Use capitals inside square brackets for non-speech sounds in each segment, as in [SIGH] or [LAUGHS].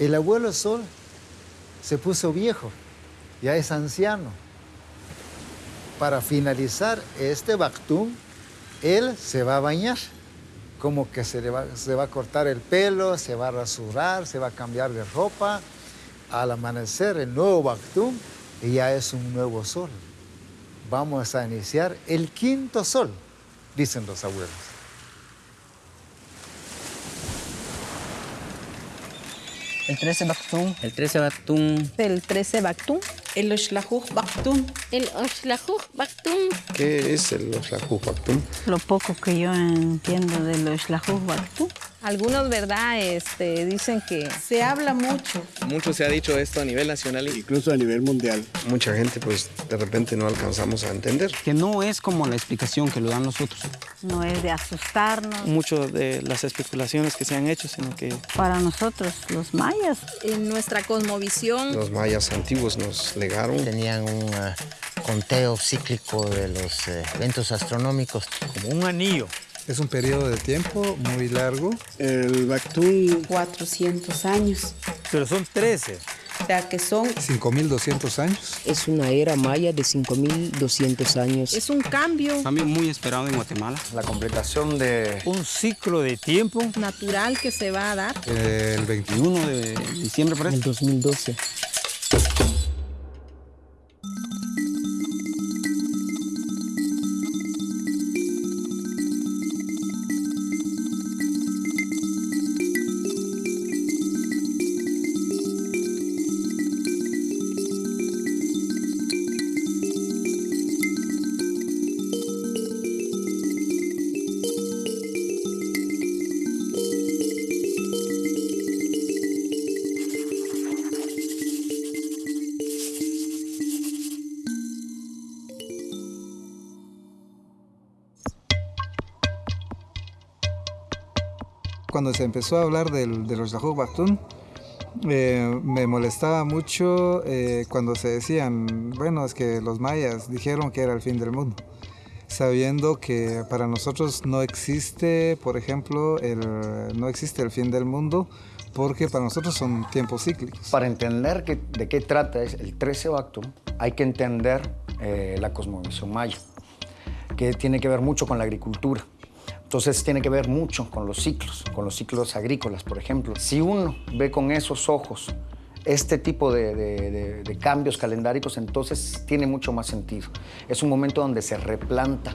El abuelo sol se puso viejo, ya es anciano. Para finalizar este Bactum, él se va a bañar, como que se, va, se va a cortar el pelo, se va a rasurar, se va a cambiar de ropa. Al amanecer, el nuevo Bactum ya es un nuevo sol. Vamos a iniciar el quinto sol, dicen los abuelos. El 13 Bactum. El 13 Bactum. El 13 Bactum. El Oshlajuj Bactum. El Oshlajuj Bactum. ¿Qué es el Oshlajuj Bactum? Lo poco que yo entiendo del Oshlajuj Bactum. Algunos, ¿verdad? Este, dicen que... Se habla mucho. Mucho se ha dicho esto a nivel nacional. Incluso a nivel mundial. Mucha gente, pues, de repente no alcanzamos a entender. Que no es como la explicación que lo dan los otros. No es de asustarnos. Mucho de las especulaciones que se han hecho, sino que... Para nosotros, los mayas. En nuestra cosmovisión... Los mayas antiguos nos legaron. Tenían un uh, conteo cíclico de los uh, eventos astronómicos. Como un anillo. Es un periodo de tiempo muy largo. El Bactum... 400 años. Pero son 13. O sea, que son... 5.200 años. Es una era maya de 5.200 años. Es un cambio. También muy esperado en Guatemala. La completación de... Un ciclo de tiempo. Natural que se va a dar. El 21 de diciembre, por En el 2012. Cuando se empezó a hablar del, de los Yahoo Bactún, eh, me molestaba mucho eh, cuando se decían, bueno, es que los mayas dijeron que era el fin del mundo, sabiendo que para nosotros no existe, por ejemplo, el, no existe el fin del mundo, porque para nosotros son tiempos cíclicos. Para entender que, de qué trata el 13 Bactum, hay que entender eh, la cosmovisión maya, que tiene que ver mucho con la agricultura. Entonces tiene que ver mucho con los ciclos, con los ciclos agrícolas, por ejemplo. Si uno ve con esos ojos este tipo de, cambios calendáricos, entonces tiene mucho más sentido. Es un momento donde se replanta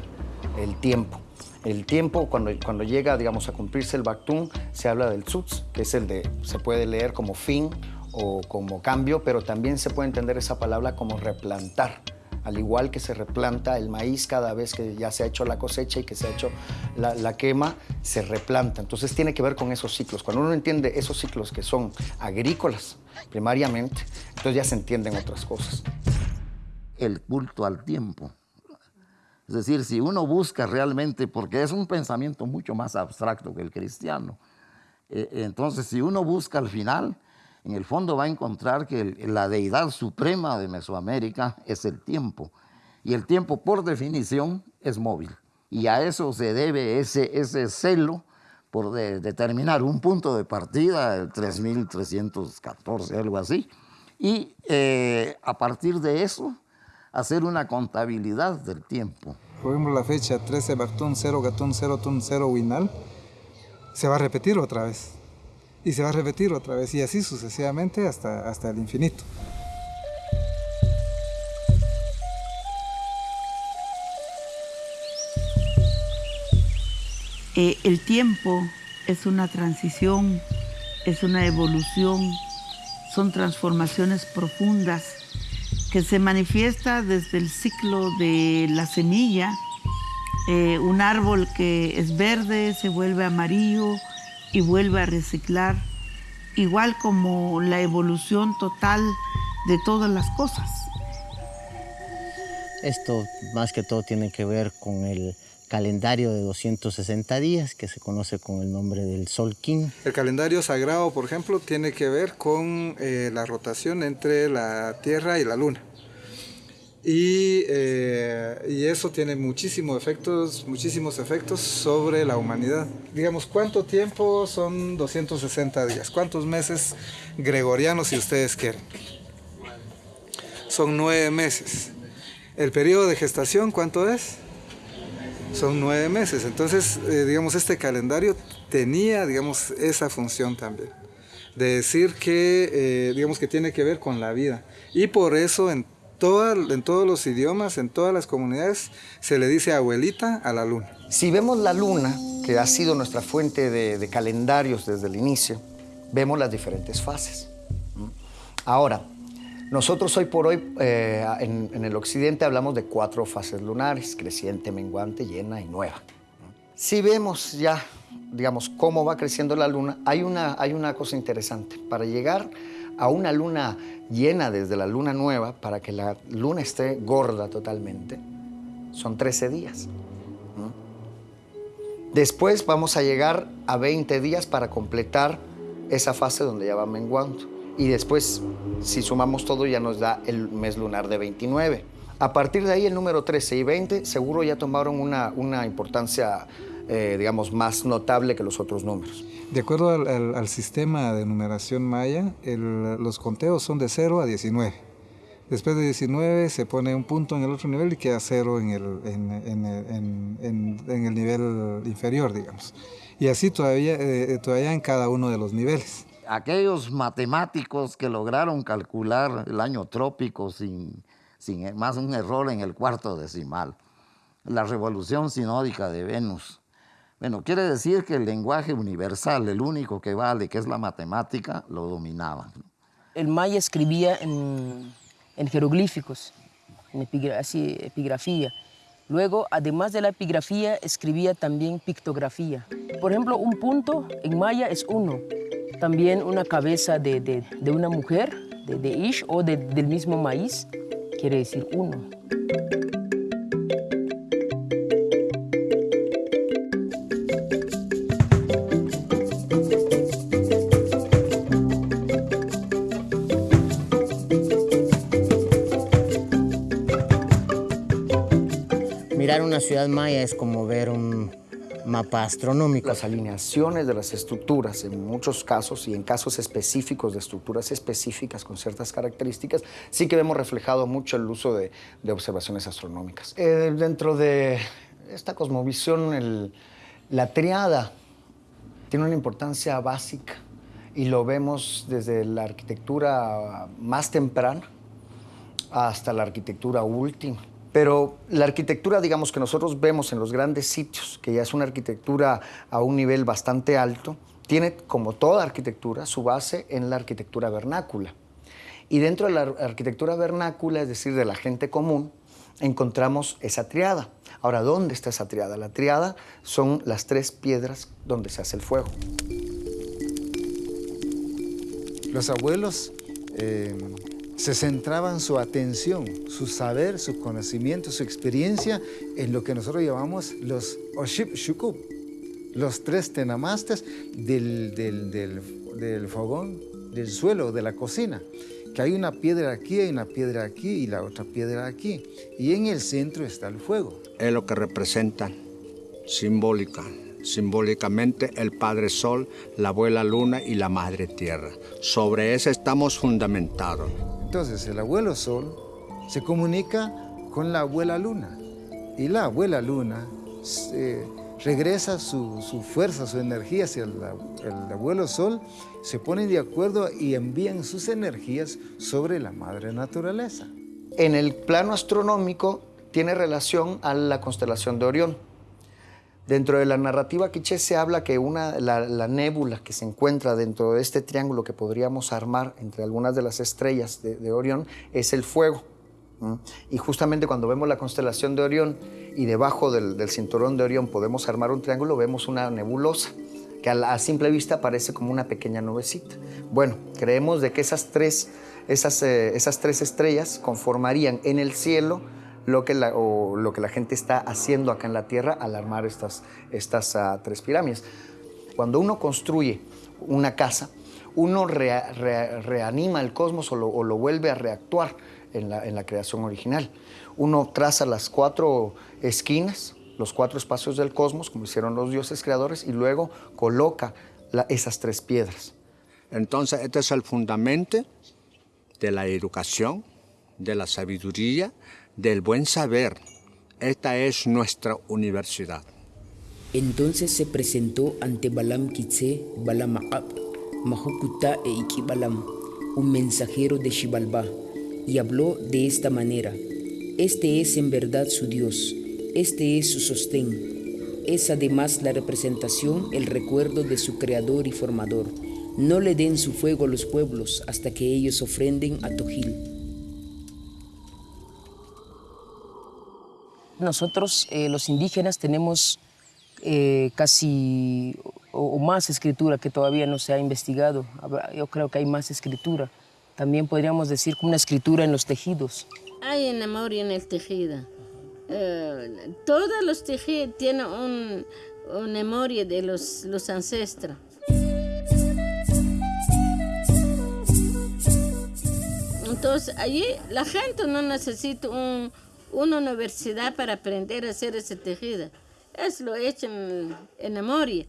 el tiempo. El tiempo, cuando, cuando llega, digamos, a cumplirse el Bactum, se habla del Tzutz, que es el de, se puede leer como fin o como cambio, pero también se puede entender esa palabra como replantar al igual que se replanta el maíz cada vez que ya se ha hecho la cosecha y que se ha hecho la, quema, se replanta. Entonces tiene que ver con esos ciclos. Cuando uno entiende esos ciclos que son agrícolas primariamente, entonces ya se entienden otras cosas. El culto al tiempo. Es decir, si uno busca realmente, porque es un pensamiento mucho más abstracto que el cristiano, eh, entonces si uno busca al final, en el fondo va a encontrar que la deidad suprema de Mesoamérica es el tiempo. Y el tiempo, por definición, es móvil. Y a eso se debe ese, ese celo por de, determinar un punto de partida, el 3314, algo así. Y eh, a partir de eso, hacer una contabilidad del tiempo. Por la fecha 13 Bartún 0 Gatún 0 Tun 0 Winal se va a repetir otra vez y se va a repetir otra vez y así sucesivamente hasta, hasta el infinito. Eh, el tiempo es una transición, es una evolución, son transformaciones profundas que se manifiesta desde el ciclo de la semilla, eh, un árbol que es verde se vuelve amarillo, y vuelve a reciclar, igual como la evolución total de todas las cosas. Esto más que todo tiene que ver con el calendario de 260 días que se conoce con el nombre del Sol King. El calendario sagrado, por ejemplo, tiene que ver con eh, la rotación entre la Tierra y la Luna. Y, eh, y, eso tiene muchísimos efectos, muchísimos efectos sobre la humanidad. Digamos, ¿cuánto tiempo son 260 días? ¿Cuántos meses gregorianos, si ustedes quieren? Son nueve meses. ¿El periodo de gestación cuánto es? Son nueve meses. Entonces, eh, digamos, este calendario tenía, digamos, esa función también. De decir que, eh, digamos, que tiene que ver con la vida. Y por eso en en todos los idiomas, en todas las comunidades, se le dice abuelita a la luna. Si vemos la luna, que ha sido nuestra fuente de, calendarios desde el inicio, vemos las diferentes fases. Ahora, nosotros hoy por hoy eh, en, el occidente hablamos de cuatro fases lunares, creciente, menguante, llena y nueva. Si vemos ya, digamos, cómo va creciendo la luna, hay una, hay una cosa interesante. Para llegar a una luna llena desde la luna nueva para que la luna esté gorda totalmente, son 13 días. Después vamos a llegar a 20 días para completar esa fase donde ya va menguando. Y después, si sumamos todo, ya nos da el mes lunar de 29. A partir de ahí, el número 13 y 20 seguro ya tomaron una, una importancia, eh, digamos, más notable que los otros números. De acuerdo al, sistema de numeración maya, los conteos son de 0 a 19. Después de 19 se pone un punto en el otro nivel y queda 0 en el, en, el nivel inferior, digamos. Y así todavía, eh, todavía en cada uno de los niveles. Aquellos matemáticos que lograron calcular el año trópico sin, sin más un error en el cuarto decimal, la revolución sinódica de Venus, bueno, quiere decir que el lenguaje universal, el único que vale, que es la matemática, lo dominaba. El maya escribía en, jeroglíficos, en epigrafía. Luego, además de la epigrafía, escribía también pictografía. Por ejemplo, un punto en maya es uno. También una cabeza de, una mujer, de, ish o del mismo maíz, quiere decir uno. Una ciudad maya es como ver un mapa astronómico. Las alineaciones de las estructuras, en muchos casos y en casos específicos de estructuras específicas con ciertas características, sí que vemos reflejado mucho el uso de, observaciones astronómicas. Eh, dentro de esta cosmovisión, la triada tiene una importancia básica y lo vemos desde la arquitectura más temprana hasta la arquitectura última. Pero la arquitectura, digamos, que nosotros vemos en los grandes sitios, que ya es una arquitectura a un nivel bastante alto, tiene, como toda arquitectura, su base en la arquitectura vernácula. Y dentro de la arquitectura vernácula, es decir, de la gente común, encontramos esa triada. Ahora, ¿dónde está esa triada? La triada son las tres piedras donde se hace el fuego. Los abuelos eh, se centraban su atención, su saber, su conocimiento, su experiencia en lo que nosotros llamamos los Oship Shukub, los tres tenamastes del, del, fogón, del suelo, de la cocina. Que hay una piedra aquí, hay una piedra aquí y la otra piedra aquí. Y en el centro está el fuego. Es lo que representa simbólica, simbólicamente el Padre Sol, la Abuela Luna y la Madre Tierra. Sobre eso estamos fundamentados. Entonces el abuelo sol se comunica con la abuela luna y la abuela luna regresa su, fuerza, su energía hacia el, el, abuelo sol, se ponen de acuerdo y envían sus energías sobre la madre naturaleza. En el plano astronómico tiene relación a la constelación de Orión. Dentro de la narrativa quiché se habla que una, la, nébula que se encuentra dentro de este triángulo que podríamos armar entre algunas de las estrellas de, Orión es el fuego. Y justamente cuando vemos la constelación de Orión y debajo del, cinturón de Orión podemos armar un triángulo, vemos una nebulosa que a, simple vista parece como una pequeña nubecita. Bueno, creemos de que esas tres, esas, eh, esas tres estrellas conformarían en el cielo lo que la, lo que la gente está haciendo acá en la Tierra al armar estas, estas ah, tres pirámides. Cuando uno construye una casa, uno reanima el cosmos o lo, vuelve a reactuar en la, en la creación original. Uno traza las cuatro esquinas, los cuatro espacios del cosmos, como hicieron los dioses creadores, y luego coloca esas tres piedras. Entonces, este es el fundamento de la educación, de la sabiduría, del buen saber. Esta es nuestra universidad. Entonces se presentó ante Balam Kitse, Balam A'ab, Mahukuta e Iki Balam, un mensajero de Shibalba, y habló de esta manera: Este es en verdad su Dios, este es su sostén. Es además la representación, el recuerdo de su creador y formador. No le den su fuego a los pueblos hasta que ellos ofrenden a Tojil. Nosotros, eh, los indígenas, tenemos eh, casi o, o más escritura que todavía no se ha investigado. Yo creo que hay más escritura. También podríamos decir como una escritura en los tejidos. Hay memoria en el tejido. Eh, todos los tejidos tienen un, una memoria de los, los ancestros. Entonces, allí la gente no necesita un- una universidad para aprender a hacer ese tejido. Es lo hecho en, en memoria.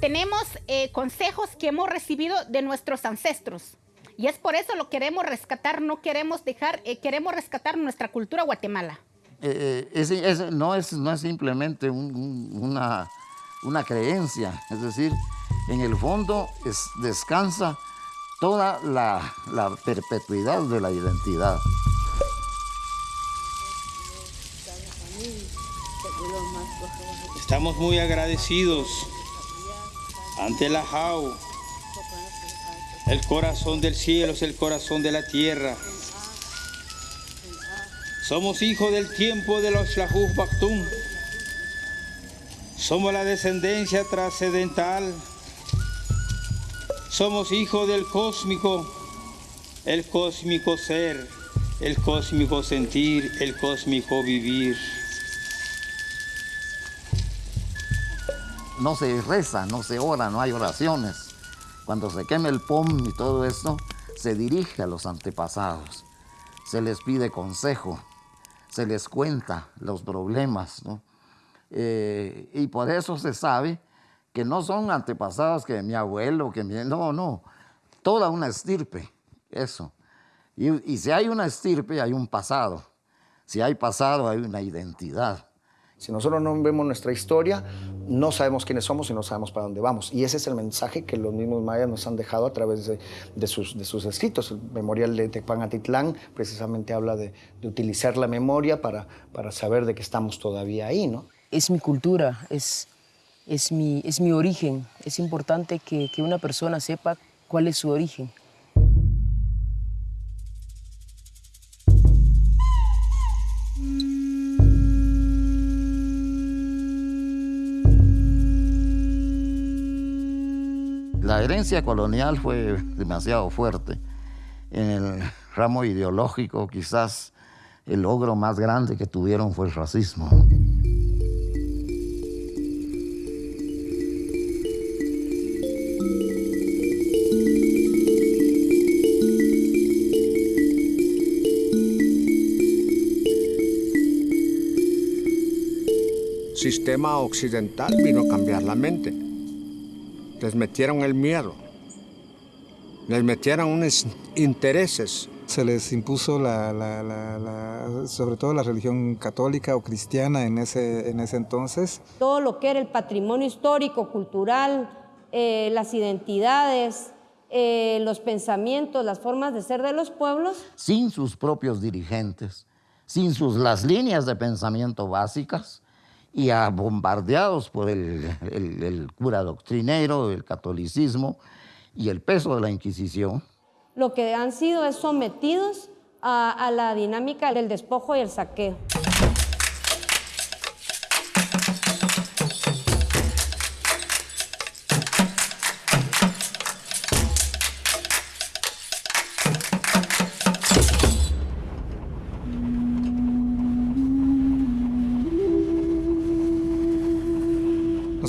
Tenemos eh, consejos que hemos recibido de nuestros ancestros. Y es por eso lo queremos rescatar, no queremos dejar, eh, queremos rescatar nuestra cultura Guatemala. Eh, eh, es- es- no, es, no es simplemente un- un- una, una creencia, es decir, en el fondo es- descansa toda la, perpetuidad de la identidad. Estamos muy agradecidos ante la JAU. El corazón del cielo es el corazón de la tierra. Somos hijos del tiempo de los Lahuj Baktum. Somos la descendencia trascendental. Somos hijos del cósmico, el cósmico ser, el cósmico sentir, el cósmico vivir. no se reza, no se ora, no hay oraciones. Cuando se quema el pom y todo esto, se dirige a los antepasados. Se les pide consejo, se les cuenta los problemas, ¿no? Eh, y por eso se sabe que no son antepasados que mi abuelo, que mi... No, no, toda una estirpe, eso. Y, y si hay una estirpe, hay un pasado. Si hay pasado, hay una identidad. Si nosotros no vemos nuestra historia, no sabemos quiénes somos y no sabemos para dónde vamos. Y ese es el mensaje que los mismos mayas nos han dejado a través de, de sus, de sus escritos. El memorial de Tecpanatitlán precisamente habla de, de utilizar la memoria para, para saber de que estamos todavía ahí, ¿no? Es mi cultura, es, es, mi, es mi origen. Es importante que, que una persona sepa cuál es su origen. La herencia colonial fue demasiado fuerte. En el ramo ideológico, quizás el logro más grande que tuvieron fue el racismo. Sistema occidental vino a cambiar la mente. Les metieron el miedo. Les metieron unos intereses. Se les impuso la, la- la- la- sobre todo la religión católica o cristiana en ese, en ese entonces. todo lo que era el patrimonio histórico, cultural, eh, las identidades, eh, los pensamientos, las formas de ser de los pueblos, sin sus propios dirigentes, sin sus las líneas de pensamiento básicas y a- bombardeados por el, cura doctrinero, el catolicismo y el peso de la Inquisición. lo que han sido es sometidos a la dinámica del despojo y el saqueo.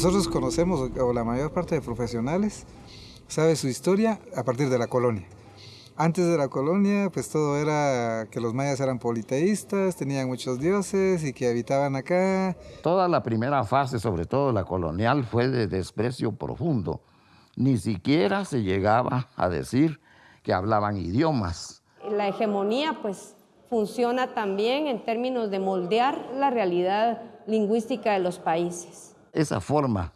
Nosotros conocemos, o la mayor parte de profesionales, sabe su historia a partir de la colonia. Antes de la colonia, pues todo era que los mayas eran politeístas, tenían muchos dioses y que habitaban acá. Toda la primera fase, sobre todo la colonial, fue de desprecio profundo. Ni siquiera se llegaba a decir que hablaban idiomas. La hegemonía, pues, funciona también en términos de moldear la realidad lingüística de los países. Esa forma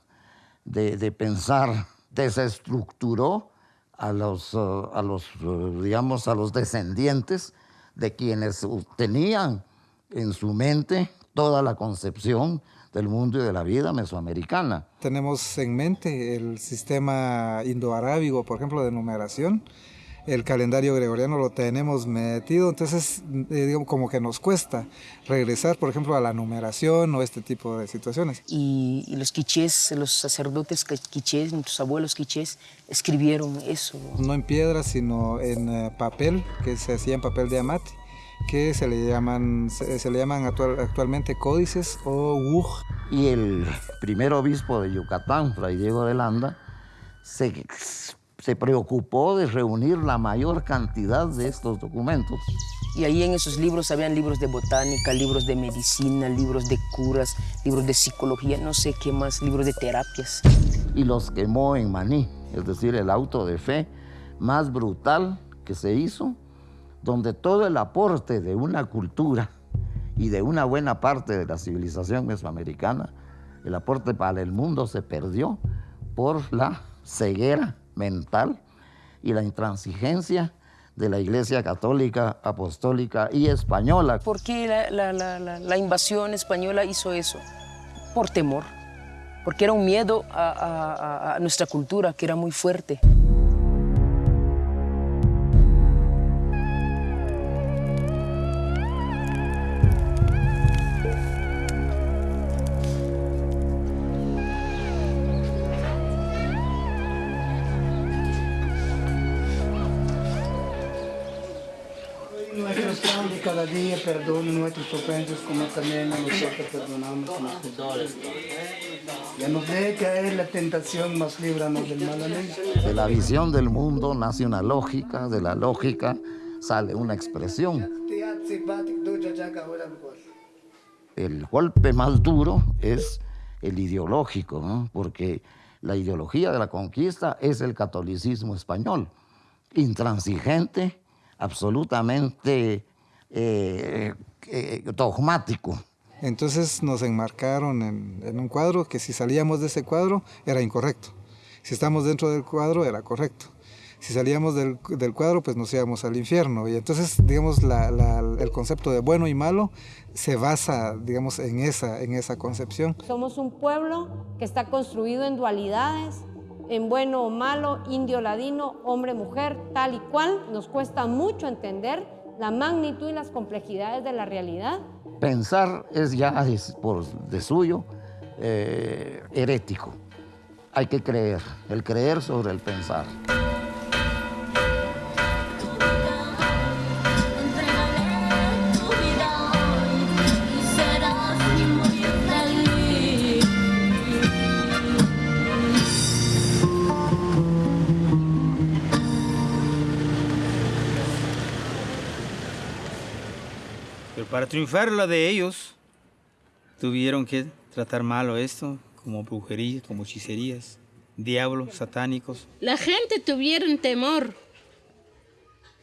de, pensar desestructuró a los, uh, a los, uh, digamos, a los descendientes de quienes tenían en su mente toda la concepción del mundo y de la vida mesoamericana. Tenemos en mente el sistema indoarábigo, por ejemplo, de numeración, el calendario gregoriano lo tenemos metido, entonces eh, digamos, como que nos cuesta regresar, por ejemplo, a la numeración o este tipo de situaciones. Y, y los quichés, los sacerdotes quichés, nuestros abuelos quichés, escribieron eso. No en piedra, sino en uh, papel, que se hacía en papel de amate que se le llaman, se, se le llaman actual, actualmente códices o wuj. Y el primer obispo de Yucatán, Fray Diego de Landa, se se preocupó de reunir la mayor cantidad de estos documentos. Y ahí en esos libros habían libros de botánica, libros de medicina, libros de curas, libros de psicología, no sé qué más, libros de terapias. Y los quemó en Maní, es decir, el auto de fe más brutal que se hizo, donde todo el aporte de una cultura y de una buena parte de la civilización mesoamericana, el aporte para el mundo se perdió por la ceguera mental y la intransigencia de la Iglesia Católica, Apostólica y Española. ¿Por qué la, invasión española hizo eso? Por temor, porque era un miedo a nuestra cultura que era muy fuerte. Cada día perdona nuestras ofensas como también nosotros perdonamos a los pecadores. Ya nos deje caer la tentación, más líbranos del mal. Amén. De la visión del mundo nace una lógica, de la lógica sale una expresión. El golpe más duro es el ideológico, ¿no? porque la ideología de la conquista es el catolicismo español, intransigente, absolutamente eh, eh, dogmático. Entonces nos enmarcaron en, en, un cuadro que si salíamos de ese cuadro era incorrecto. Si estamos dentro del cuadro era correcto. Si salíamos del, del cuadro pues nos íbamos al infierno. Y entonces digamos la, la, el concepto de bueno y malo se basa digamos en esa, en esa concepción. Somos un pueblo que está construido en dualidades, en bueno o malo, indio, ladino, hombre, mujer, tal y cual. Nos cuesta mucho entender la magnitud y las complejidades de la realidad. Pensar es ya por de suyo eh, herético. Hay que creer, el creer sobre el pensar. Para triunfar la de ellos, tuvieron que tratar malo esto, como brujería, como hechicerías, diablos satánicos. La gente tuvieron temor,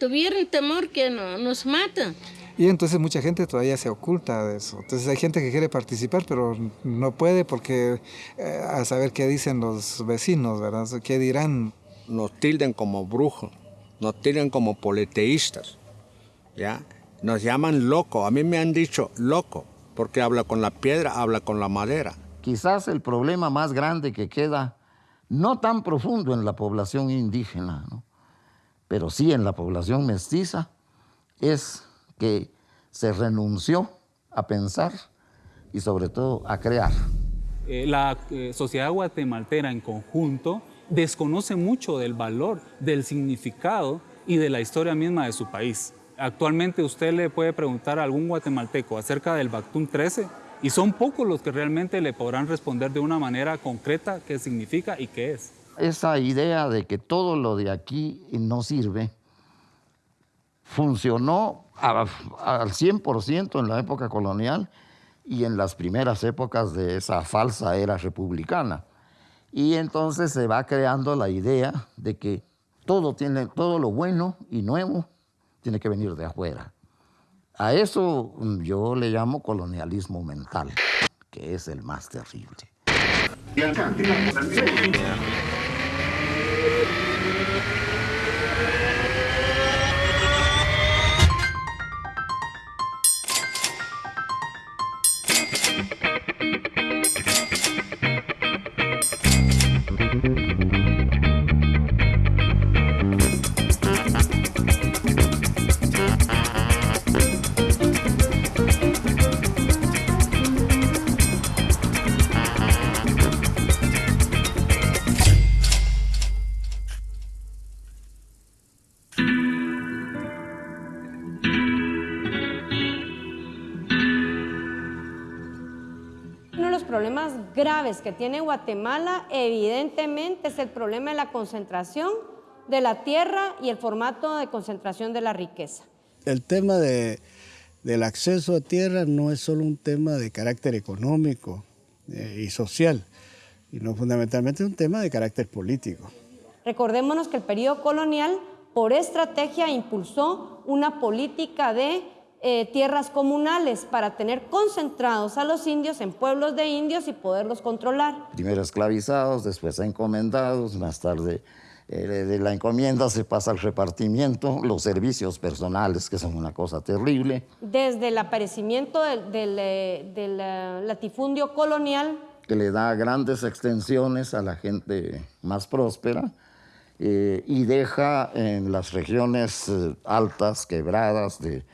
tuvieron temor que no, nos matan. Y entonces mucha gente todavía se oculta de eso. Entonces hay gente que quiere participar, pero no puede porque eh, a saber qué dicen los vecinos, ¿verdad? ¿Qué dirán? Nos tilden como brujos, nos tilden como politeístas, ¿ya? Nos llaman loco, a mí me han dicho loco, porque habla con la piedra, habla con la madera. Quizás el problema más grande que queda, no tan profundo en la población indígena, ¿no? pero sí en la población mestiza, es que se renunció a pensar y sobre todo a crear. Eh, la eh, sociedad guatemaltera en conjunto desconoce mucho del valor, del significado y de la historia misma de su país. Actualmente usted le puede preguntar a algún guatemalteco acerca del Bactún 13 Y son pocos los que realmente le podrán responder de una manera concreta qué significa y qué es. Esa idea de que todo lo de aquí no sirve funcionó al 100% en la época colonial y en las primeras épocas de esa falsa era republicana. Y entonces se va creando la idea de que todo, tiene, todo lo bueno y nuevo tiene que venir de afuera. A eso yo le llamo colonialismo mental, que es el más terrible. Problemas graves que tiene Guatemala evidentemente es el problema de la concentración de la tierra y el formato de concentración de la riqueza. El tema de- del acceso a tierra no es solo un tema de carácter económico eh, y social, sino fundamentalmente un tema de carácter político. Recordémonos que el periodo colonial, por estrategia, impulsó una política de eh, tierras comunales para tener concentrados a los indios en pueblos de indios y poderlos controlar. Primero esclavizados, después encomendados, más tarde eh, de la encomienda se pasa al repartimiento, los servicios personales, que son una cosa terrible. Desde el aparecimiento del, del, eh, del, latifundio colonial, que le da grandes extensiones a la gente más próspera eh, y deja en las regiones altas, quebradas, de,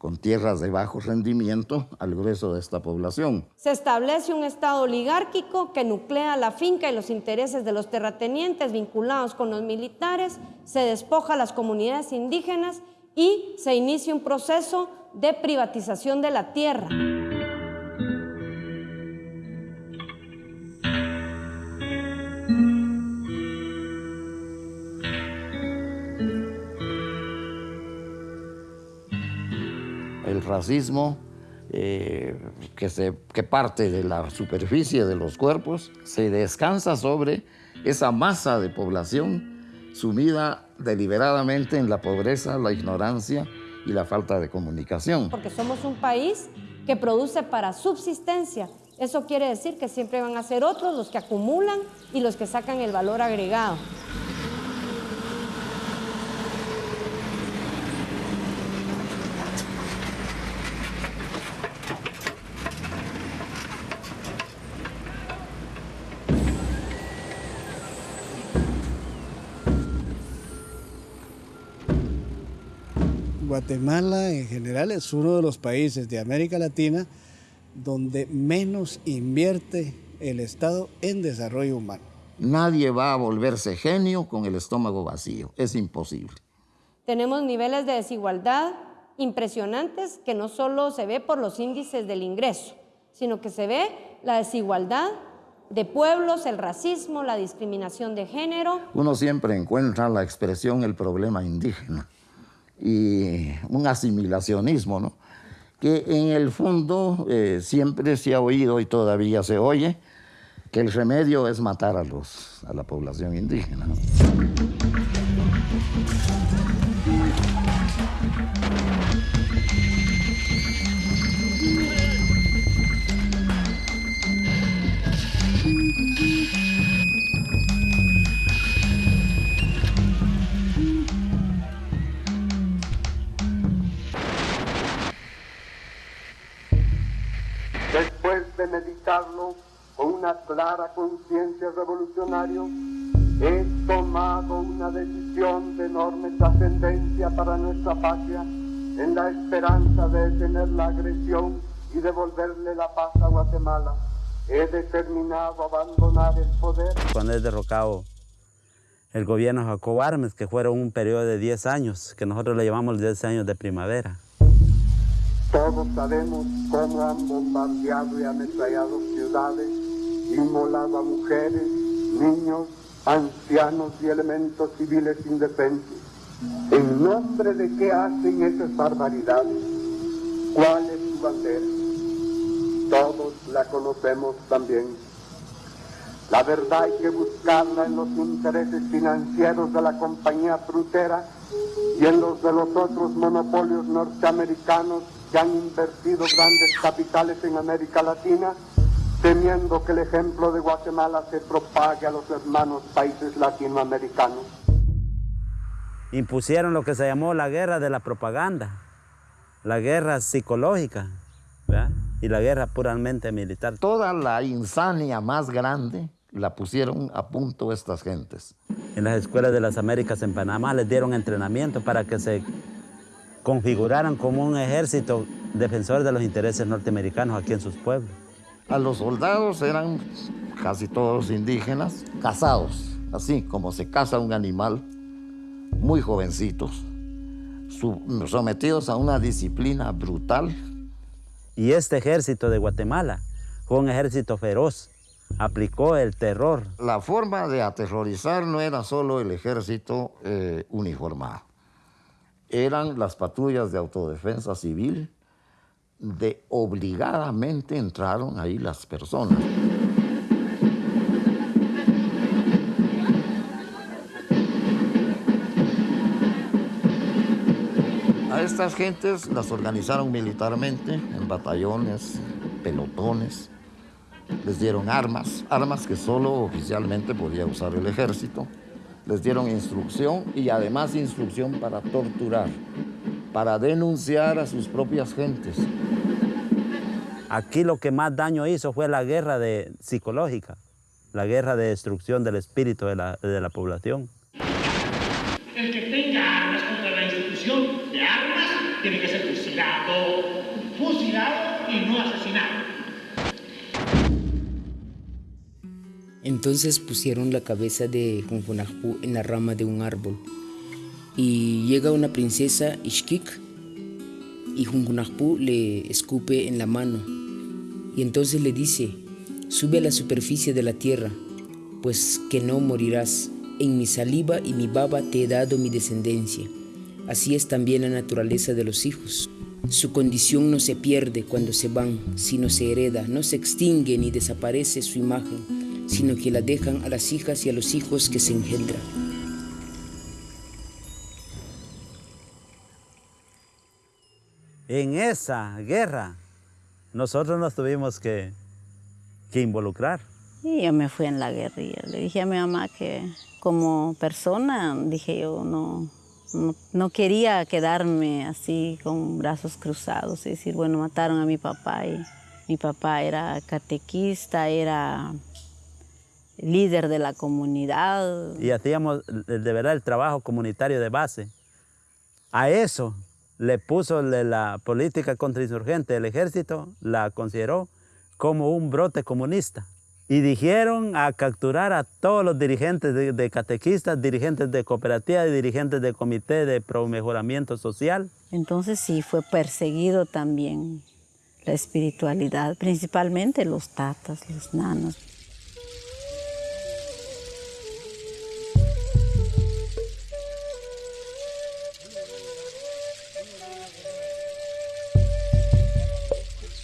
con tierras de bajo rendimiento al grueso de esta población. se establece un Estado oligárquico que nuclea la finca y los intereses de los terratenientes vinculados con los militares, se despoja a las comunidades indígenas y se inicia un proceso de privatización de la tierra. Racismo eh, que, se, que parte de la superficie de los cuerpos se descansa sobre esa masa de población sumida deliberadamente en la pobreza, la ignorancia y la falta de comunicación. porque somos un país que produce para subsistencia. Eso quiere decir que siempre van a ser otros los que acumulan y los que sacan el valor agregado. Guatemala en general es uno de los países de América Latina donde menos invierte el Estado en desarrollo humano. Nadie va a volverse genio con el estómago vacío, es imposible. Tenemos niveles de desigualdad impresionantes que no solo se ve por los índices del ingreso, sino que se ve la desigualdad de pueblos, el racismo, la discriminación de género. Uno siempre encuentra la expresión el problema indígena y un asimilacionismo, ¿no? que en el fondo eh, siempre se ha oído y todavía se oye que el remedio es matar a, los, a la población indígena. Con una clara conciencia revolucionaria, he tomado una decisión de enorme trascendencia para nuestra patria en la esperanza de detener la agresión y devolverle la paz a Guatemala. He determinado abandonar el poder. Cuando es derrocado el gobierno de Jacobo Armes, que fueron un periodo de 10 años, que nosotros le llamamos 10 años de primavera. Todos sabemos cómo han bombardeado y ametrallado ciudades, inmolado a mujeres, niños, ancianos y elementos civiles indefensos. ¿En nombre de qué hacen esas barbaridades? ¿Cuál es su bandera? Todos la conocemos también. La verdad hay que buscarla en los intereses financieros de la compañía frutera y en los de los otros monopolios norteamericanos que han invertido grandes capitales en América Latina, temiendo que el ejemplo de Guatemala se propague a los hermanos países latinoamericanos. Impusieron lo que se llamó la guerra de la propaganda, la guerra psicológica ¿verdad? y la guerra puramente militar. Toda la insania más grande la pusieron a punto estas gentes. En las escuelas de las Américas en Panamá les dieron entrenamiento para que se configuraran como un ejército defensor de los intereses norteamericanos aquí en sus pueblos. A los soldados eran casi todos indígenas, casados, así como se casa un animal, muy jovencitos, sometidos a una disciplina brutal. Y este ejército de Guatemala fue un ejército feroz, aplicó el terror. La forma de aterrorizar no era solo el ejército eh, uniformado, eran las patrullas de autodefensa civil, de obligadamente entraron ahí las personas. A estas gentes las organizaron militarmente en batallones, pelotones, les dieron armas, armas que solo oficialmente podía usar el ejército, les dieron instrucción y además instrucción para torturar, para denunciar a sus propias gentes. Aquí lo que más daño hizo fue la guerra de, psicológica, la guerra de destrucción del espíritu de la, de la población. El que Entonces pusieron la cabeza de Junjunajpú en la rama de un árbol. Y llega una princesa Ishkik y Junjunajpú le escupe en la mano. Y entonces le dice, sube a la superficie de la tierra, pues que no morirás. En mi saliva y mi baba te he dado mi descendencia. Así es también la naturaleza de los hijos. Su condición no se pierde cuando se van, sino se hereda, no se extingue ni desaparece su imagen, sino que la dejan a las hijas y a los hijos que se engendran. En esa guerra, nosotros nos tuvimos que, que involucrar. Y yo me fui en la guerrilla. Le dije a mi mamá que como persona, dije yo, no, no, no, quería quedarme así con brazos cruzados y decir, bueno, mataron a mi papá y mi papá era catequista, era líder de la comunidad. Y hacíamos de verdad el trabajo comunitario de base. A eso le puso la política contrainsurgente, el ejército la consideró como un brote comunista. Y dijeron a capturar a todos los dirigentes de, de catequistas, dirigentes de cooperativas y dirigentes de comité de pro mejoramiento social. Entonces sí, fue perseguido también la espiritualidad, principalmente los tatas, los nanos.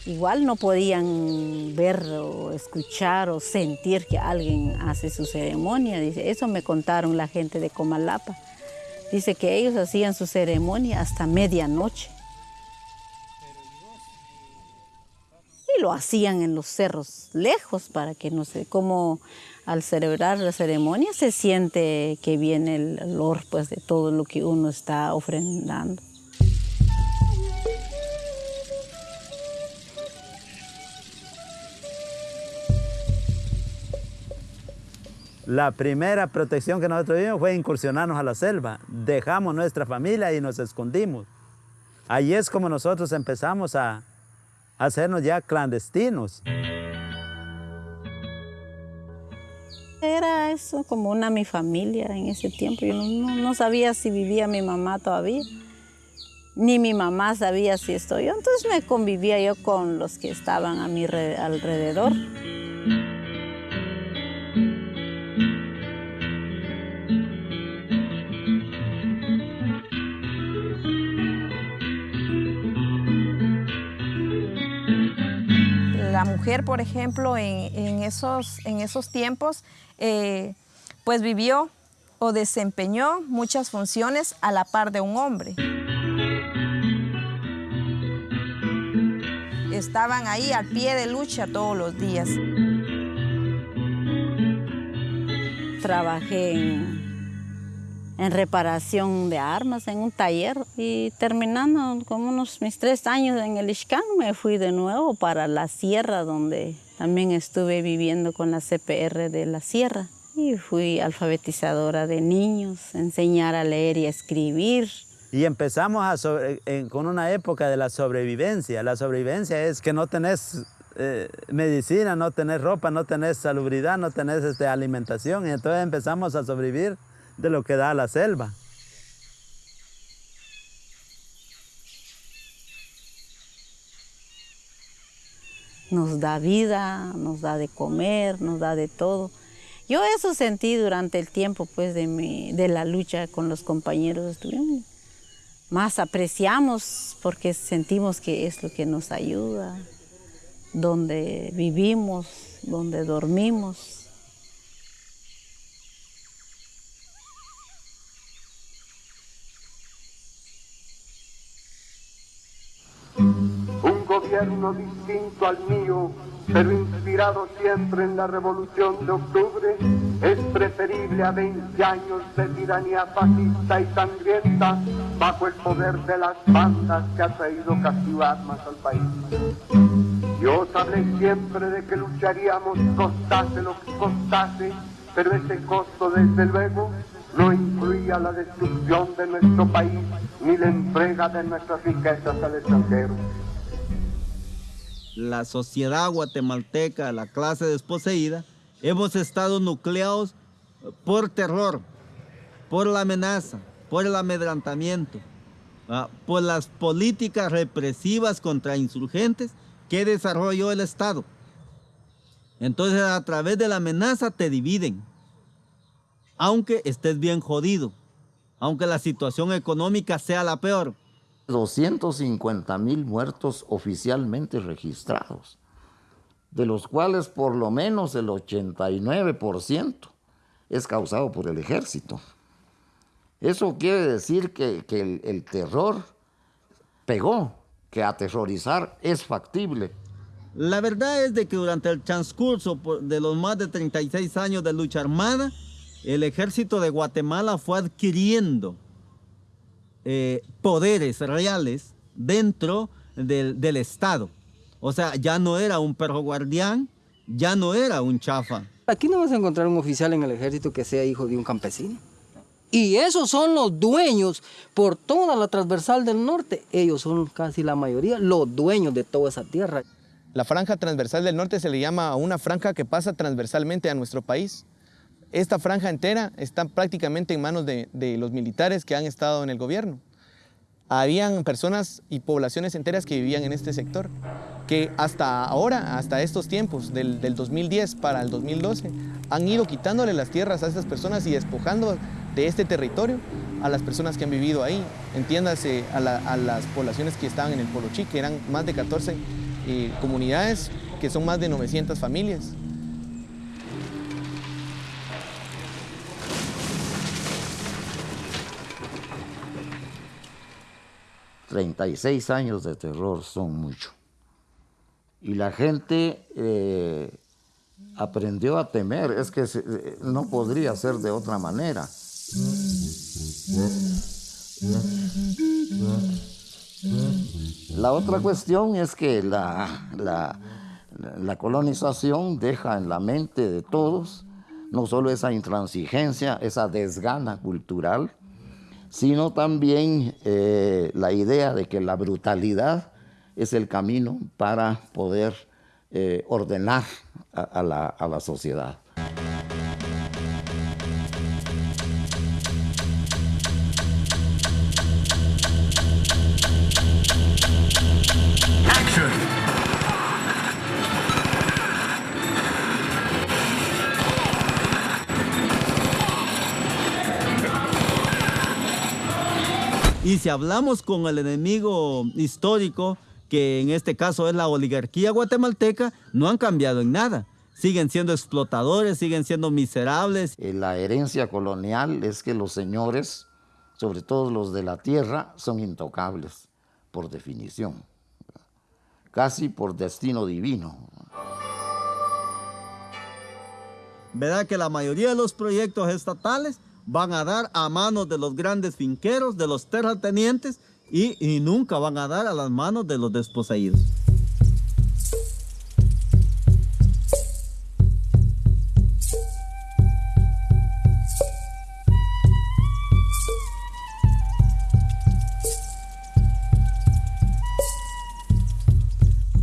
Igual no podían ver o escuchar o sentir que alguien hace su ceremonia. Dice, eso me contaron la gente de Comalapa. Dice que ellos hacían su ceremonia hasta medianoche. Y lo hacían en los cerros lejos para que no sé, como al celebrar la ceremonia se siente que viene el olor pues, de todo lo que uno está ofrendando. La primera protección que nosotros vimos fue incursionarnos a la selva. Dejamos nuestra familia y nos escondimos. Ahí es como nosotros empezamos a, hacernos ya clandestinos. Era eso como una mi familia en ese tiempo. Yo no, no, sabía si vivía mi mamá todavía. ni mi mamá sabía si estoy yo, entonces me convivía yo con los que estaban a mi alrededor. La mujer, por ejemplo, en, esos, en esos tiempos, eh, pues vivió o desempeñó muchas funciones a la par de un hombre. Estaban ahí al pie de lucha todos los días. Trabajé en, reparación de armas en un taller y terminando como unos mis tres años en el Ixcán me fui de nuevo para la sierra donde también estuve viviendo con la CPR de la sierra. Y fui alfabetizadora de niños, enseñar a leer y a escribir. Y empezamos con una época de la sobrevivencia. La sobrevivencia es que no tenés eh, medicina, no tenés ropa, no tenés salubridad, no tenés este, alimentación. Y entonces empezamos a sobrevivir de lo que da la selva. Nos da vida, nos da de comer, nos da de todo. Yo eso sentí durante el tiempo pues, de, mi, de la lucha con los compañeros. Más apreciamos porque sentimos que es lo que nos ayuda, donde vivimos, donde dormimos. Gobierno distinto al mío pero inspirado siempre en la revolución de octubre, es preferible a 20 años de tiranía fascista y sangrienta bajo el poder de las bandas que ha traído casi armas al país. Yo hablé siempre de que lucharíamos costase lo que costase, pero ese costo desde luego no incluía la destrucción de nuestro país ni la entrega de nuestras riquezas al extranjero la sociedad guatemalteca, la clase desposeída, hemos estado nucleados por terror, por la amenaza, por el amedrantamiento, por las políticas represivas contra insurgentes que desarrolló el Estado. Entonces a través de la amenaza te dividen, aunque estés bien jodido, aunque la situación económica sea la peor. 250 mil muertos oficialmente registrados, de los cuales por lo menos el 89% es causado por el ejército. Eso quiere decir que, el, el terror pegó, que aterrorizar es factible. La verdad es de que durante el transcurso de los más de 36 años de lucha armada, el ejército de Guatemala fue adquiriendo eh, poderes reales dentro del, del, Estado. O sea, ya no era un perro guardián, ya no era un chafa. Aquí no vas a encontrar un oficial en el ejército que sea hijo de un campesino. Y esos son los dueños por toda la transversal del norte. Ellos son casi la mayoría los dueños de toda esa tierra. La franja transversal del norte se le llama a una franja que pasa transversalmente a nuestro país. Esta franja entera está prácticamente en manos de, los militares que han estado en el gobierno. Habían personas y poblaciones enteras que vivían en este sector, que hasta ahora, hasta estos tiempos, del, 2010 para el 2012, han ido quitándole las tierras a estas personas y despojando de este territorio a las personas que han vivido ahí. Entiéndase a, las poblaciones que estaban en el Polo que eran más de 14 eh, comunidades, que son más de 900 familias. 36 años de terror son mucho. Y la gente eh, aprendió a temer, es que eh, no podría ser de otra manera. La otra cuestión es que la, colonización deja en la mente de todos no solo esa intransigencia, esa desgana cultural, sino también eh, la idea de que la brutalidad es el camino para poder eh, ordenar a, la, a la sociedad. Si hablamos con el enemigo histórico, que en este caso es la oligarquía guatemalteca, no han cambiado en nada. Siguen siendo explotadores, siguen siendo miserables. Eh, La herencia colonial es que los señores, sobre todo los de la tierra, son intocables, por definición, casi por destino divino. ¿Verdad que la mayoría de los proyectos estatales van a dar a manos de los grandes finqueros, de los terratenientes y, nunca van a dar a las manos de los desposeídos?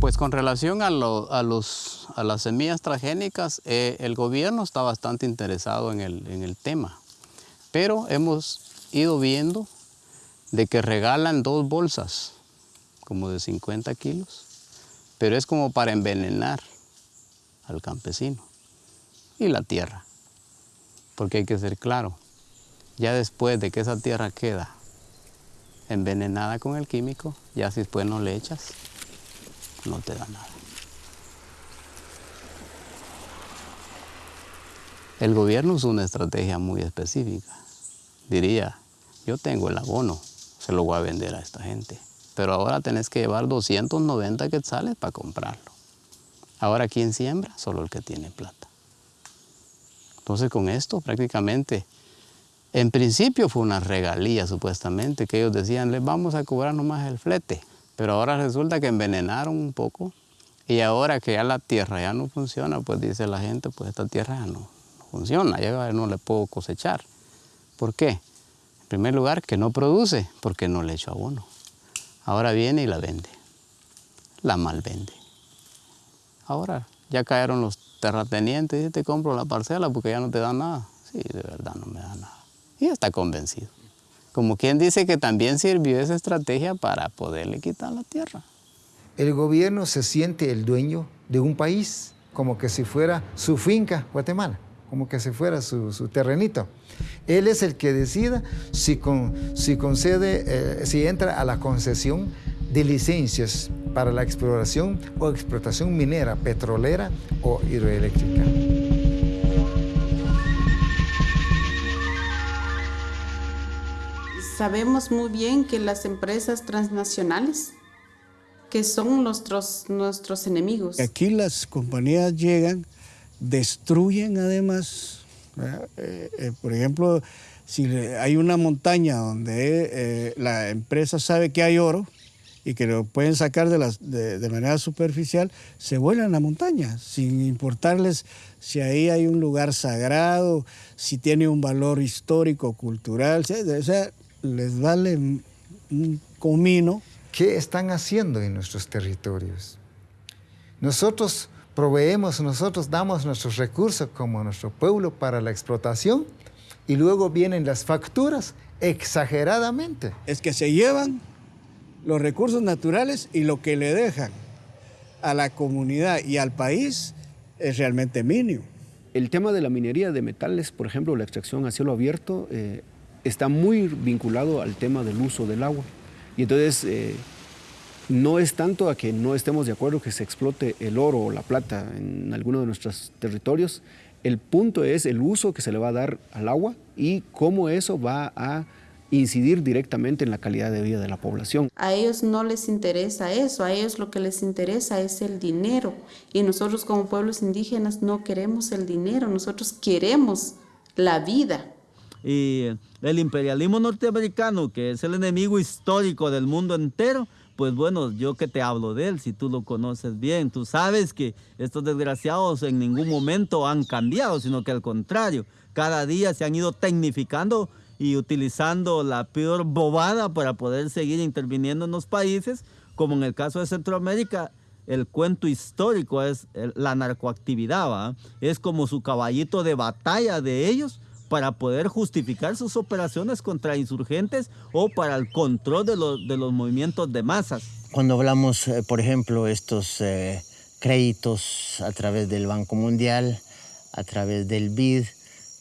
Pues con relación a, las semillas transgénicas, eh, el gobierno está bastante interesado en el tema, pero hemos ido viendo de que regalan dos bolsas, como de 50 kilos, pero es como para envenenar al campesino y la tierra, porque hay que ser claro, ya después de que esa tierra queda envenenada con el químico, ya si después no le echas, no te da nada. El gobierno usa una estrategia muy específica. Diría, yo tengo el abono, se lo voy a vender a esta gente, pero ahora tenés que llevar 290 quetzales para comprarlo. Ahora, ¿quién siembra? Solo el que tiene plata. Entonces, con esto prácticamente, en principio fue una regalía supuestamente, que ellos decían, les vamos a cobrar nomás el flete, pero ahora resulta que envenenaron un poco y ahora que ya la tierra ya no funciona, pues dice la gente, pues esta tierra ya no, funciona, ya no le puedo cosechar. ¿Por qué? En primer lugar, que no produce, porque no le echo abono. Ahora viene y la vende, la mal vende. Ahora ya cayeron los terratenientes y te compro la parcela porque ya no te da nada. Sí, de verdad no me da nada. Y está convencido. Como quien dice que también sirvió esa estrategia para poderle quitar la tierra. El gobierno se siente el dueño de un país, como que si fuera su finca, Guatemala, como que si fuera su, su terrenito. Él es el que decida si, con- si concede, eh, si entra a la concesión de licencias para la exploración o explotación minera, petrolera o hidroeléctrica. Sabemos muy bien que las empresas transnacionales, que son nuestros, nuestros enemigos. Aquí las compañías llegan, destruyen además. Eh, eh, por ejemplo, si hay una montaña donde eh, la empresa sabe que hay oro y que lo pueden sacar de, de- de manera superficial, se vuelan la montaña, sin importarles si ahí hay un lugar sagrado, si tiene un valor histórico, cultural, o sea, les vale un comino. ¿Qué están haciendo en nuestros territorios? Nosotros proveemos, nosotros damos nuestros recursos como nuestro pueblo para la explotación y luego vienen las facturas exageradamente. Es que se llevan los recursos naturales y lo que le dejan a la comunidad y al país es realmente mínimo. El tema de la minería de metales, por ejemplo, la extracción a cielo abierto, eh, está muy vinculado al tema del uso del agua. Y entonces eh, no es tanto a que no estemos de acuerdo que se explote el oro o la plata en alguno de nuestros territorios. El punto es el uso que se le va a dar al agua y cómo eso va a incidir directamente en la calidad de vida de la población. A ellos no les interesa eso, a ellos lo que les interesa es el dinero. Y nosotros como pueblos indígenas no queremos el dinero, nosotros queremos la vida. Y el imperialismo norteamericano, que es el enemigo histórico del mundo entero, pues bueno, yo que te hablo de él, si tú lo conoces bien, tú sabes que estos desgraciados en ningún momento han cambiado, sino que al contrario, cada día se han ido tecnificando y utilizando la peor bobada para poder seguir interviniendo en los países, como en el caso de Centroamérica, el cuento histórico es la narcoactividad, ¿va? es como su caballito de batalla de ellos para poder justificar sus operaciones contra insurgentes o para el control de los, de los movimientos de masas. Cuando hablamos, eh, por ejemplo, estos eh, créditos a través del Banco Mundial, a través del BID,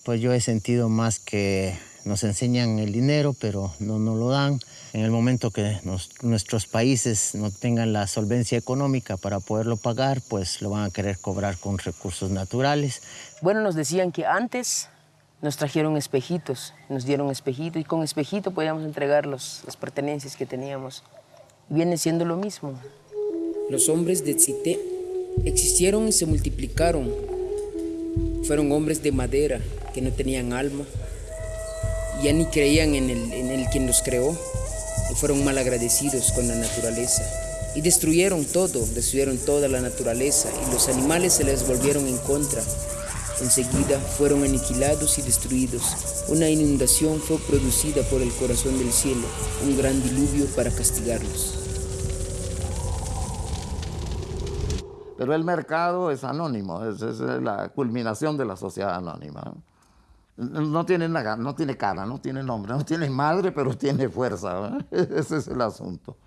pues yo he sentido más que nos enseñan el dinero, pero no nos lo dan. En el momento que nuestros países no tengan la solvencia económica para poderlo pagar, pues lo van a querer cobrar con recursos naturales. Bueno, nos decían que antes nos trajeron espejitos, nos dieron espejito y con espejito podíamos entregar las pertenencias que teníamos. Viene siendo lo mismo. Los hombres de Tzité existieron y se multiplicaron. Fueron hombres de madera que no tenían alma, ya ni creían en el, en el quien los creó y fueron mal agradecidos con la naturaleza. Y destruyeron todo, destruyeron toda la naturaleza y los animales se les volvieron en contra. Enseguida fueron aniquilados y destruidos. Una inundación fue producida por el corazón del cielo, un gran diluvio para castigarlos. Pero el mercado es anónimo, es, es la culminación de la sociedad anónima. No tiene, nada, no tiene cara, no tiene nombre, no tiene madre, pero tiene fuerza. [LAUGHS] Ese es el asunto.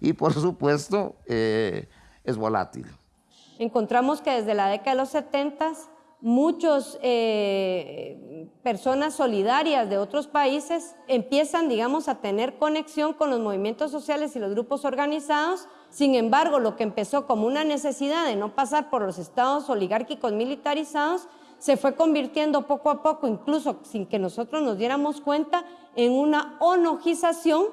Y por supuesto, eh, es volátil. Encontramos que desde la década de los 70 muchas eh, personas solidarias de otros países empiezan, digamos, a tener conexión con los movimientos sociales y los grupos organizados. Sin embargo, lo que empezó como una necesidad de no pasar por los estados oligárquicos militarizados se fue convirtiendo poco a poco, incluso sin que nosotros nos diéramos cuenta, en una onogización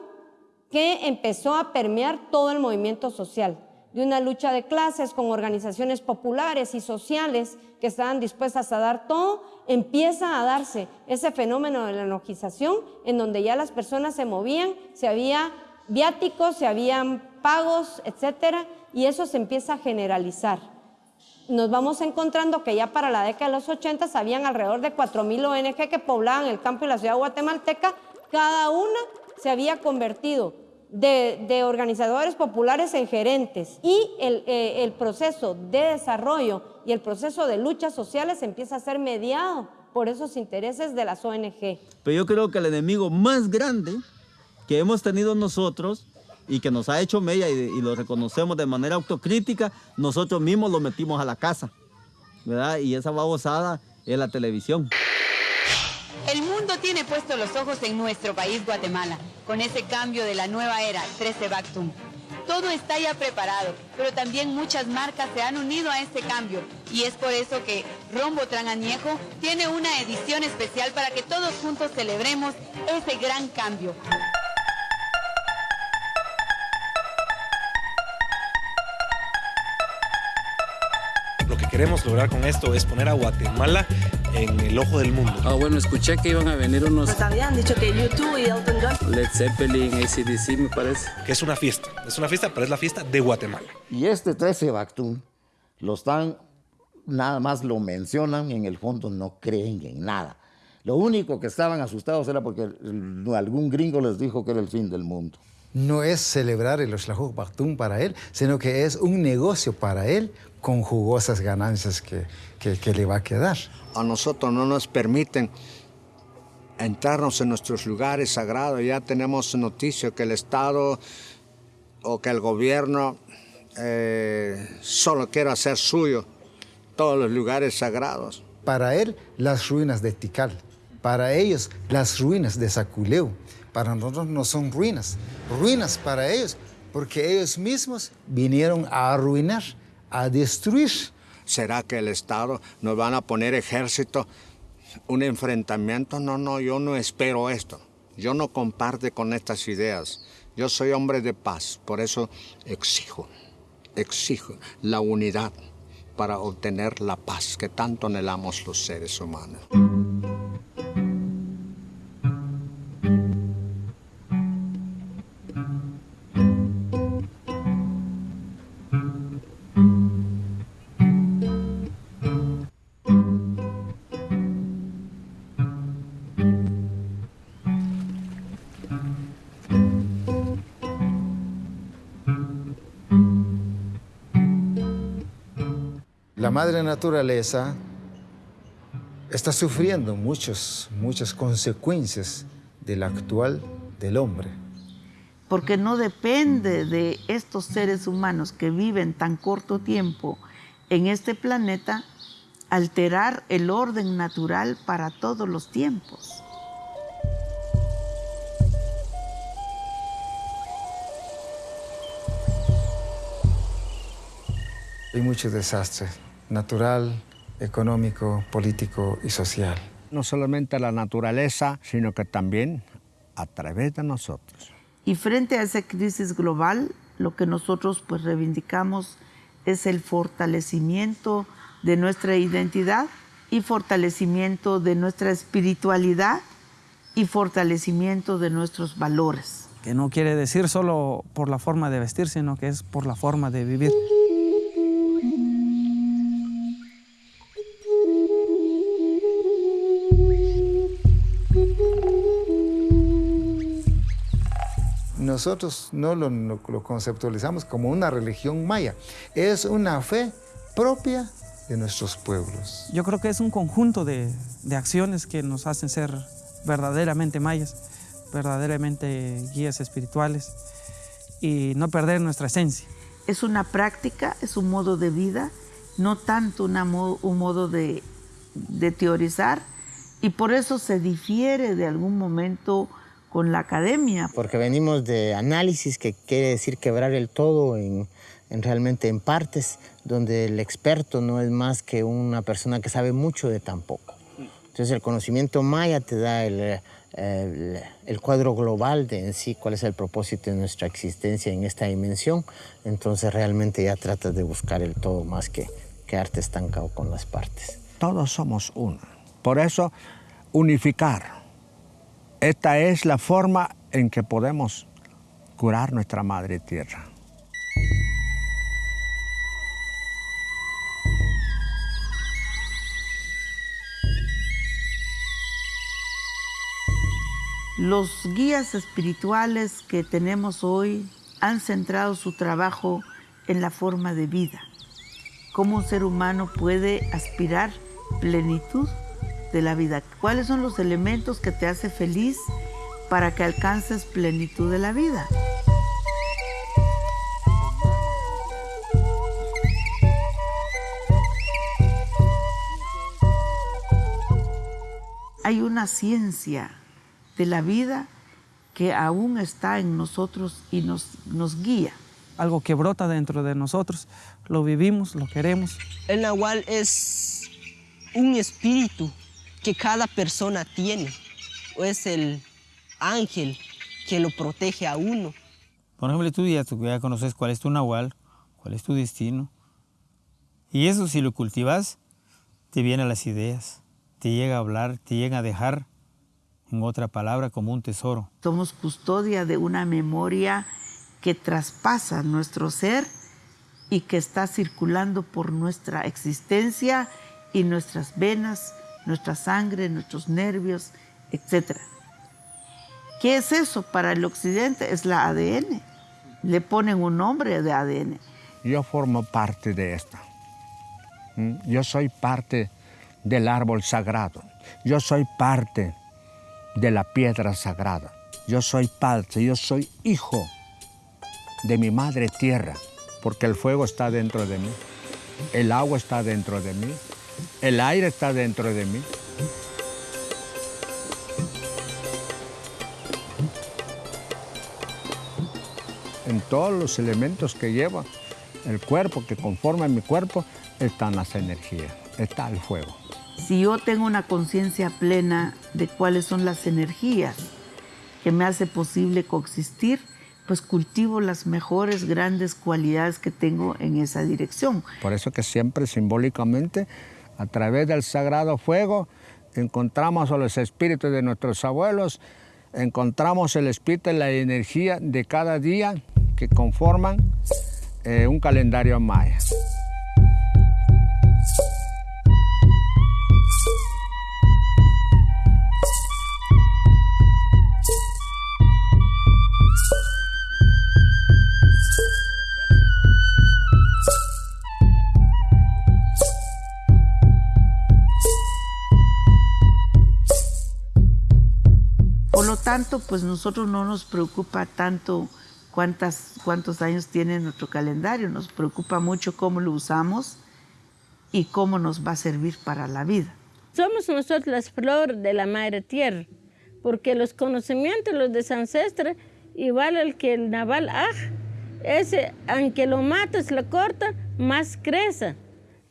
que empezó a permear todo el movimiento social, de una lucha de clases con organizaciones populares y sociales que estaban dispuestas a dar todo, empieza a darse ese fenómeno de la enojización en donde ya las personas se movían, se había viáticos, se habían pagos, etcétera, y eso se empieza a generalizar. Nos vamos encontrando que ya para la década de los 80 habían alrededor de 4.000 ONG que poblaban el campo y la ciudad guatemalteca, cada una se había convertido de, organizadores populares en gerentes y el, eh, el, proceso de desarrollo y el proceso de luchas sociales empieza a ser mediado por esos intereses de las ONG. Pero yo creo que el enemigo más grande que hemos tenido nosotros y que nos ha hecho mella y, lo reconocemos de manera autocrítica, nosotros mismos lo metimos a la casa, ¿verdad? Y esa babosada es la televisión. Puestos los ojos en nuestro país, Guatemala, con ese cambio de la nueva era, 13 Bactum. Todo está ya preparado, pero también muchas marcas se han unido a este cambio y es por eso que Rombo Añejo tiene una edición especial para que todos juntos celebremos ese gran cambio. Queremos lograr con esto es poner a Guatemala en el ojo del mundo. Ah, bueno, escuché que iban a venir unos... Nos habían dicho que YouTube y Elton John. Led Zeppelin, ACDC, me parece. Que es una fiesta. Es una fiesta, pero es la fiesta de Guatemala. Y este 13 Bactún lo están, nada más lo mencionan y en el fondo no creen en nada. Lo único que estaban asustados era porque algún gringo les dijo que era el fin del mundo no es celebrar el Oshlahuk Baktun para él, sino que es un negocio para él con jugosas ganancias que, que, le va a quedar. A nosotros no nos permiten entrarnos en nuestros lugares sagrados. Ya tenemos noticia que el Estado o que el gobierno eh, solo quiere hacer suyo todos los lugares sagrados. Para él, las ruinas de Tikal. Para ellos, las ruinas de Saculeu. Para nosotros no son ruinas. Ruinas para ellos, porque ellos mismos vinieron a arruinar a destruir. ¿Será que el Estado nos van a poner ejército, un enfrentamiento? No, no, yo no espero esto. Yo no comparte con estas ideas. Yo soy hombre de paz, por eso exijo, exijo la unidad para obtener la paz que tanto anhelamos los seres humanos. La madre naturaleza está sufriendo muchas, muchas consecuencias del actual del hombre. Porque no depende de estos seres humanos que viven tan corto tiempo en este planeta alterar el orden natural para todos los tiempos. Hay muchos desastres natural, económico, político y social. No solamente la naturaleza, sino que también a través de nosotros. Y frente a esa crisis global, lo que nosotros pues reivindicamos es el fortalecimiento de nuestra identidad y fortalecimiento de nuestra espiritualidad y fortalecimiento de nuestros valores. Que no quiere decir solo por la forma de vestir, sino que es por la forma de vivir. Nosotros no lo, lo conceptualizamos como una religión maya, es una fe propia de nuestros pueblos. Yo creo que es un conjunto de, de acciones que nos hacen ser verdaderamente mayas, verdaderamente guías espirituales y no perder nuestra esencia. Es una práctica, es un modo de vida, no tanto una un modo de, de teorizar y por eso se difiere de algún momento con la academia. Porque venimos de análisis, que quiere decir quebrar el todo en, en realmente en partes, donde el experto no es más que una persona que sabe mucho de tan poco. Entonces el conocimiento maya te da el, el, el, cuadro global de en sí, cuál es el propósito de nuestra existencia en esta dimensión. Entonces realmente ya tratas de buscar el todo más que quedarte estancado con las partes. Todos somos uno. Por eso, unificar. Esta es la forma en que podemos curar nuestra madre tierra. Los guías espirituales que tenemos hoy han centrado su trabajo en la forma de vida. Cómo un ser humano puede aspirar plenitud de la vida. ¿Cuáles son los elementos que te hace feliz para que alcances plenitud de la vida? Hay una ciencia de la vida que aún está en nosotros y nos, nos guía. Algo que brota dentro de nosotros, lo vivimos, lo queremos. El nahual es un espíritu que cada persona tiene, o es el ángel que lo protege a uno. Por ejemplo, tú ya, tú ya conoces cuál es tu nahual, cuál es tu destino. Y eso si lo cultivas, te vienen las ideas, te llega a hablar, te llega a dejar en otra palabra, como un tesoro. Somos custodia de una memoria que traspasa nuestro ser y que está circulando por nuestra existencia y nuestras venas, nuestra sangre, nuestros nervios, etc. ¿Qué es eso para el occidente? Es la ADN. Le ponen un nombre de ADN. Yo formo parte de esta. ¿Mm? Yo soy parte del árbol sagrado. Yo soy parte de la piedra sagrada. Yo soy parte, yo soy hijo de mi madre tierra, porque el fuego está dentro de mí, el agua está dentro de mí, el aire está dentro de mí. En todos los elementos que lleva el cuerpo, que conforman mi cuerpo, están las energías, está el fuego. Si yo tengo una conciencia plena de cuáles son las energías que me hace posible coexistir, pues cultivo las mejores grandes cualidades que tengo en esa dirección. Por eso que siempre simbólicamente, a través del sagrado fuego, encontramos a los espíritus de nuestros abuelos, encontramos el espíritu y la energía de cada día que conforman eh, un calendario maya. Tanto, pues nosotros no nos preocupa tanto cuántas, cuántos años tiene nuestro calendario, nos preocupa mucho cómo lo usamos y cómo nos va a servir para la vida. Somos nosotros las flores de la madre tierra, porque los conocimientos, los de ancestros, igual el que el naval, ah, ese, aunque lo matas, lo corta, más crece.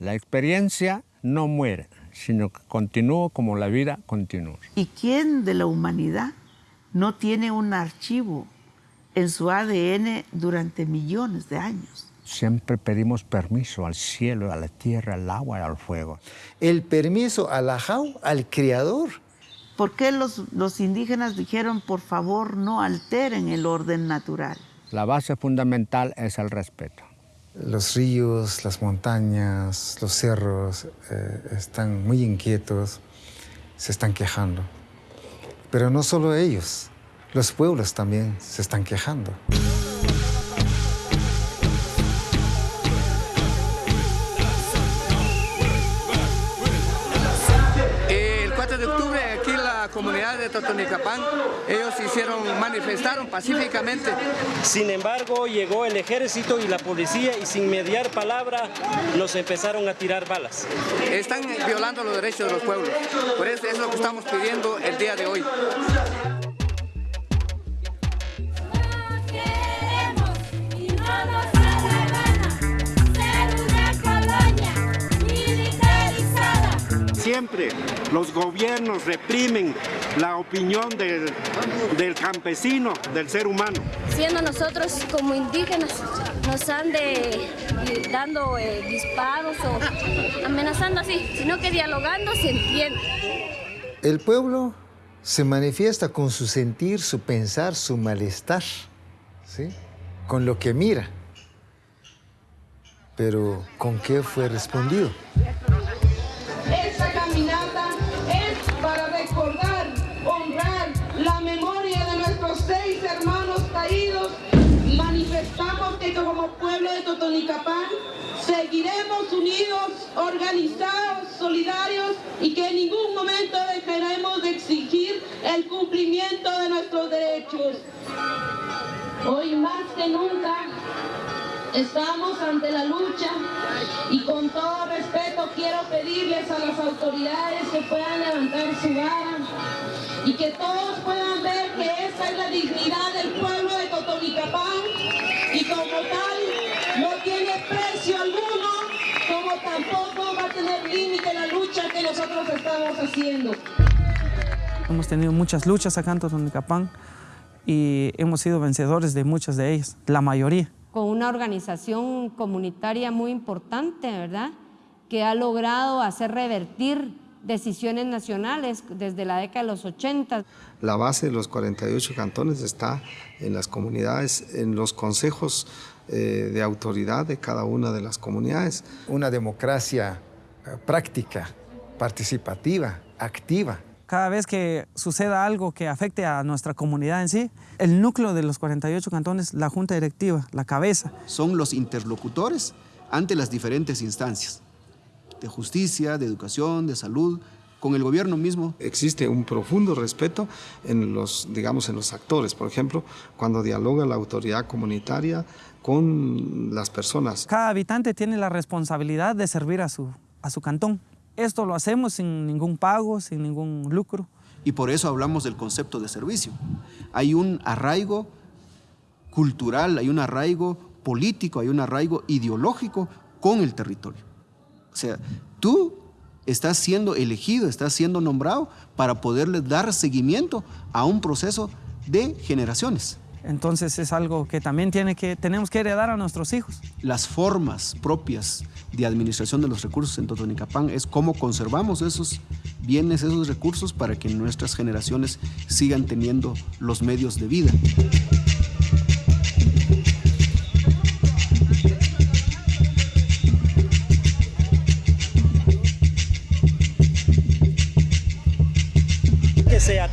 La experiencia no muere, sino que continúa como la vida continúa. ¿Y quién de la humanidad no tiene un archivo en su ADN durante millones de años? Siempre pedimos permiso al cielo, a la tierra, al agua y al fuego. El permiso al ajau, al creador. ¿Por qué los, los indígenas dijeron, por favor, no alteren el orden natural? La base fundamental es el respeto. Los ríos, las montañas, los cerros eh, están muy inquietos, se están quejando. Pero no solo ellos, los pueblos también se están quejando. Comunidad de Totonicapán, ellos hicieron, manifestaron pacíficamente. Sin embargo, llegó el ejército y la policía y sin mediar palabra nos empezaron a tirar balas. Están violando los derechos de los pueblos. Por eso es lo que estamos pidiendo el día de hoy. Siempre los gobiernos reprimen la opinión del, del campesino, del ser humano. Siendo nosotros como indígenas, nos han de dando eh, disparos o amenazando así, sino que dialogando se entiende. El pueblo se manifiesta con su sentir, su pensar, su malestar, ¿sí? con lo que mira. Pero ¿con qué fue respondido? Como pueblo de Totonicapán seguiremos unidos, organizados, solidarios y que en ningún momento dejaremos de exigir el cumplimiento de nuestros derechos. Hoy más que nunca Estamos ante la lucha y con todo respeto quiero pedirles a las autoridades que puedan levantar su vara y que todos puedan ver que esta es la dignidad tampoco va a tener límite la lucha que nosotros estamos haciendo. Hemos tenido muchas luchas acá en Totonicapán y hemos sido vencedores de muchas de ellas, la mayoría con una organización comunitaria muy importante, ¿verdad? Que ha logrado hacer revertir decisiones nacionales desde la década de los 80. La base de los 48 cantones está en las comunidades, en los consejos eh, de autoridad de cada una de las comunidades. Una democracia eh, práctica, participativa, activa. Cada vez que suceda algo que afecte a nuestra comunidad en sí, el núcleo de los 48 cantones, la junta directiva, la cabeza. Son los interlocutores ante las diferentes instancias de justicia, de educación, de salud, con el gobierno mismo. Existe un profundo respeto en los, digamos, en los actores, por ejemplo, cuando dialoga la autoridad comunitaria con las personas. Cada habitante tiene la responsabilidad de servir a su, a su cantón. Esto lo hacemos sin ningún pago, sin ningún lucro. Y por eso hablamos del concepto de servicio. Hay un arraigo cultural, hay un arraigo político, hay un arraigo ideológico con el territorio. O sea, tú estás siendo elegido, estás siendo nombrado para poderle dar seguimiento a un proceso de generaciones. Entonces es algo que también tiene que, tenemos que heredar a nuestros hijos. Las formas propias de administración de los recursos en Totonicapán es cómo conservamos esos bienes, esos recursos para que nuestras generaciones sigan teniendo los medios de vida.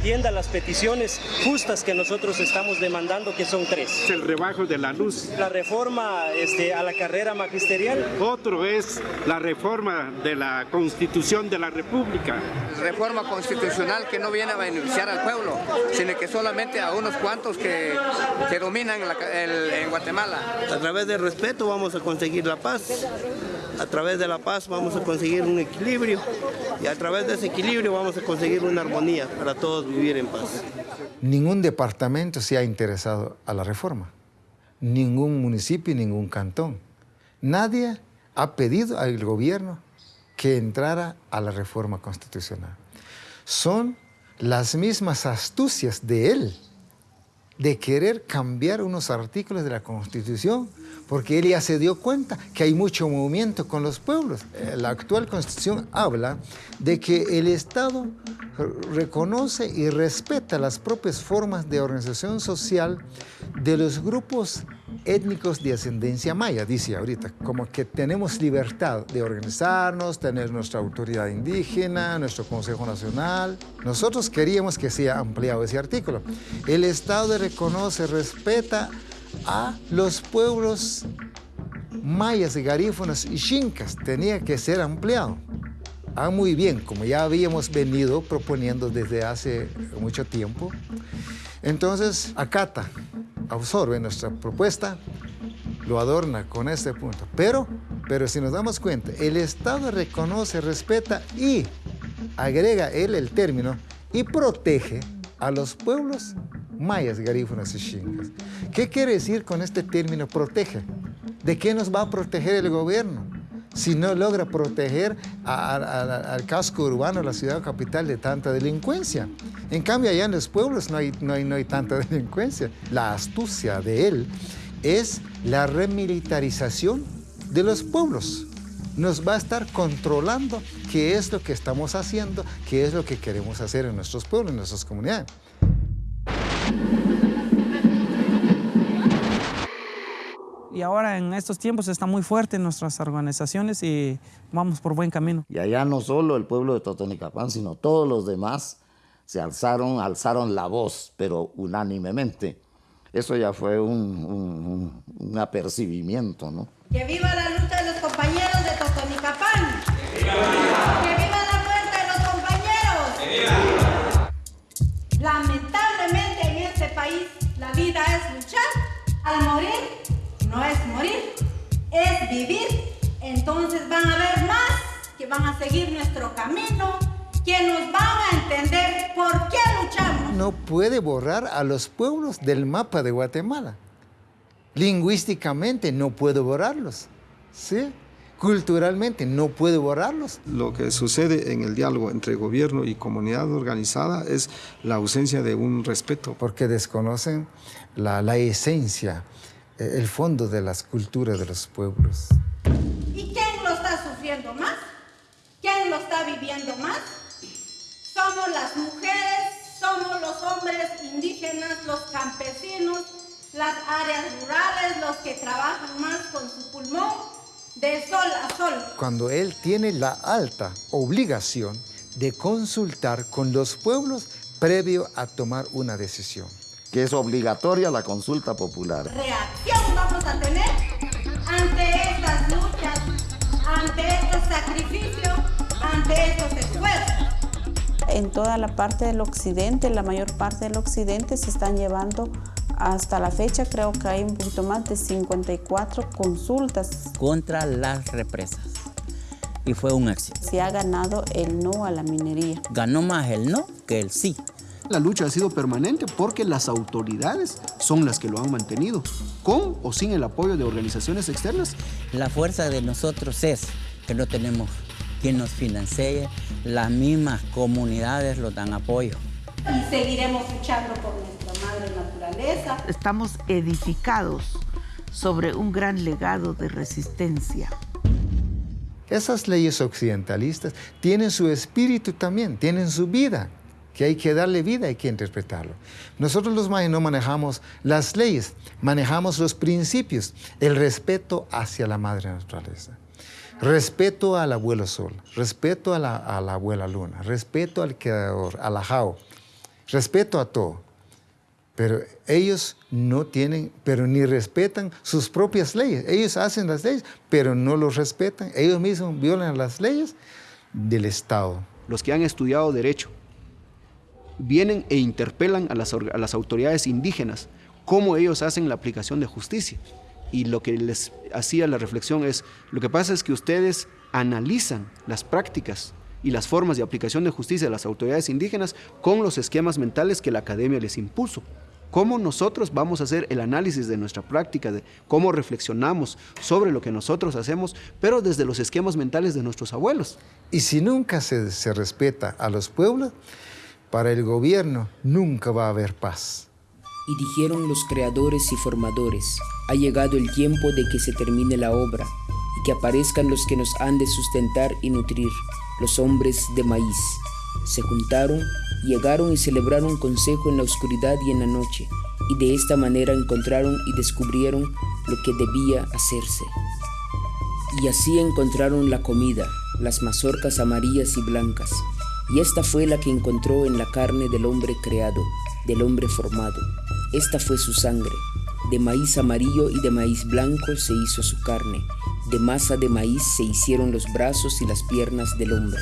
Atienda las peticiones justas que nosotros estamos demandando, que son tres. El rebajo de la luz. La reforma este, a la carrera magisterial. Otro es la reforma de la Constitución de la República. Reforma constitucional que no viene a beneficiar al pueblo, sino que solamente a unos cuantos que, que dominan la, el, en Guatemala. A través del respeto vamos a conseguir la paz. A través de la paz vamos a conseguir un equilibrio y a través de ese equilibrio vamos a conseguir una armonía para todos vivir en paz. Ningún departamento se ha interesado a la reforma, ningún municipio, ningún cantón. Nadie ha pedido al gobierno que entrara a la reforma constitucional. Son las mismas astucias de él de querer cambiar unos artículos de la Constitución, porque él ya se dio cuenta que hay mucho movimiento con los pueblos. Eh, la actual Constitución habla de que el Estado reconoce y respeta las propias formas de organización social de los grupos étnicos de ascendencia maya, dice ahorita, como que tenemos libertad de organizarnos, tener nuestra autoridad indígena, nuestro Consejo Nacional. Nosotros queríamos que sea ampliado ese artículo. El Estado reconoce, respeta a los pueblos mayas, garífonas y chincas. Tenía que ser ampliado. Ah, muy bien, como ya habíamos venido proponiendo desde hace mucho tiempo. Entonces, acata absorbe nuestra propuesta, lo adorna con este punto. Pero, pero si nos damos cuenta, el Estado reconoce, respeta y agrega él el término y protege a los pueblos mayas, garífunas y chingas. ¿Qué quiere decir con este término protege? ¿De qué nos va a proteger el gobierno? Si no logra proteger al casco urbano, la ciudad capital, de tanta delincuencia. En cambio, allá en los pueblos no hay, no hay, no hay tanta [LAUGHS] delincuencia. La astucia de él es la remilitarización de los pueblos. Nos va a estar controlando qué es lo que estamos haciendo, qué es lo que queremos hacer en nuestros pueblos, en nuestras comunidades. Y ahora en estos tiempos está muy fuerte en nuestras organizaciones y vamos por buen camino. Y allá no solo el pueblo de Totonicapán, sino todos los demás se alzaron, alzaron la voz, pero unánimemente. Eso ya fue un, un, apercibimiento, ¿no? Que viva la lucha de los compañeros de Totonicapán. ¡Que viva la muerte de los compañeros! ¡Que viva! Lamentablemente en este país la vida es luchar. Al morir no es morir, es vivir. Entonces van a haber más que van a seguir nuestro camino, que nos van a entender por qué luchamos. No puede borrar a los pueblos del mapa de Guatemala. Lingüísticamente no puede borrarlos. ¿Sí? culturalmente no puede borrarlos. Lo que sucede en el diálogo entre gobierno y comunidad organizada es la ausencia de un respeto. Porque desconocen la, la esencia el fondo de las culturas de los pueblos. ¿Y quién lo está sufriendo más? ¿Quién lo está viviendo más? Somos las mujeres, somos los hombres indígenas, los campesinos, las áreas rurales, los que trabajan más con su pulmón de sol a sol. Cuando él tiene la alta obligación de consultar con los pueblos previo a tomar una decisión que es obligatoria la consulta popular. Reacción vamos a tener ante estas luchas, ante estos sacrificios, ante estos esfuerzos. En toda la parte del occidente, la mayor parte del occidente se están llevando hasta la fecha creo que hay un poquito más de 54 consultas. Contra las represas. Y fue un éxito. Se ha ganado el no a la minería. Ganó más el no que el sí. La lucha ha sido permanente porque las autoridades son las que lo han mantenido, con o sin el apoyo de organizaciones externas. La fuerza de nosotros es que no tenemos quien nos financie, las mismas comunidades lo dan apoyo. Y seguiremos luchando por nuestra madre naturaleza. Estamos edificados sobre un gran legado de resistencia. Esas leyes occidentalistas tienen su espíritu también, tienen su vida que hay que darle vida, hay que interpretarlo. Nosotros los mayas no manejamos las leyes, manejamos los principios, el respeto hacia la madre naturaleza, respeto al abuelo sol, respeto a la, abuela luna, respeto al creador, al ajao, respeto a todo. Pero ellos no tienen, pero ni respetan sus propias leyes. Ellos hacen las leyes, pero no los respetan. Ellos mismos violan las leyes del Estado. Los que han estudiado derecho vienen e interpelan a las, autoridades indígenas cómo ellos hacen la aplicación de justicia. Y lo que les hacía la reflexión es, lo que pasa es que ustedes analizan las prácticas y las formas de aplicación de justicia de las autoridades indígenas con los esquemas mentales que la academia les impuso. cómo nosotros vamos a hacer el análisis de nuestra práctica, de cómo reflexionamos sobre lo que nosotros hacemos, pero desde los esquemas mentales de nuestros abuelos. Y si nunca se respeta a los pueblos, para el gobierno nunca va a haber paz. Y dijeron los creadores y formadores, ha llegado el tiempo de que se termine la obra y que aparezcan los que nos han de sustentar y nutrir, los hombres de maíz. Se juntaron, llegaron y celebraron consejo en la oscuridad y en la noche, y de esta manera encontraron y descubrieron lo que debía hacerse. Y así encontraron la comida, las mazorcas amarillas y blancas, y esta fue la que encontró en la carne del hombre creado, del hombre formado. Esta fue su sangre. De maíz amarillo y de maíz blanco se hizo su carne. De masa de maíz se hicieron los brazos y las piernas del hombre.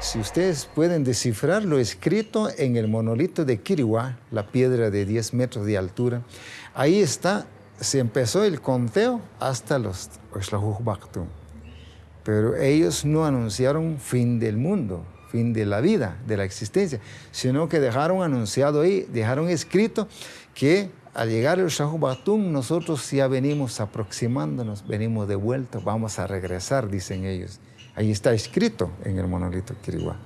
Si ustedes pueden descifrar lo escrito en el monolito de Kiriwa, la piedra de 10 metros de altura, ahí está, se empezó el conteo hasta los Oshlahuj Baktum. Pero ellos no anunciaron fin del mundo, fin de la vida, de la existencia, sino que dejaron anunciado ahí, dejaron escrito que al llegar el Shahu Batum, nosotros ya venimos aproximándonos, venimos de vuelta, vamos a regresar, dicen ellos. Ahí está escrito en el monolito Kiriguá.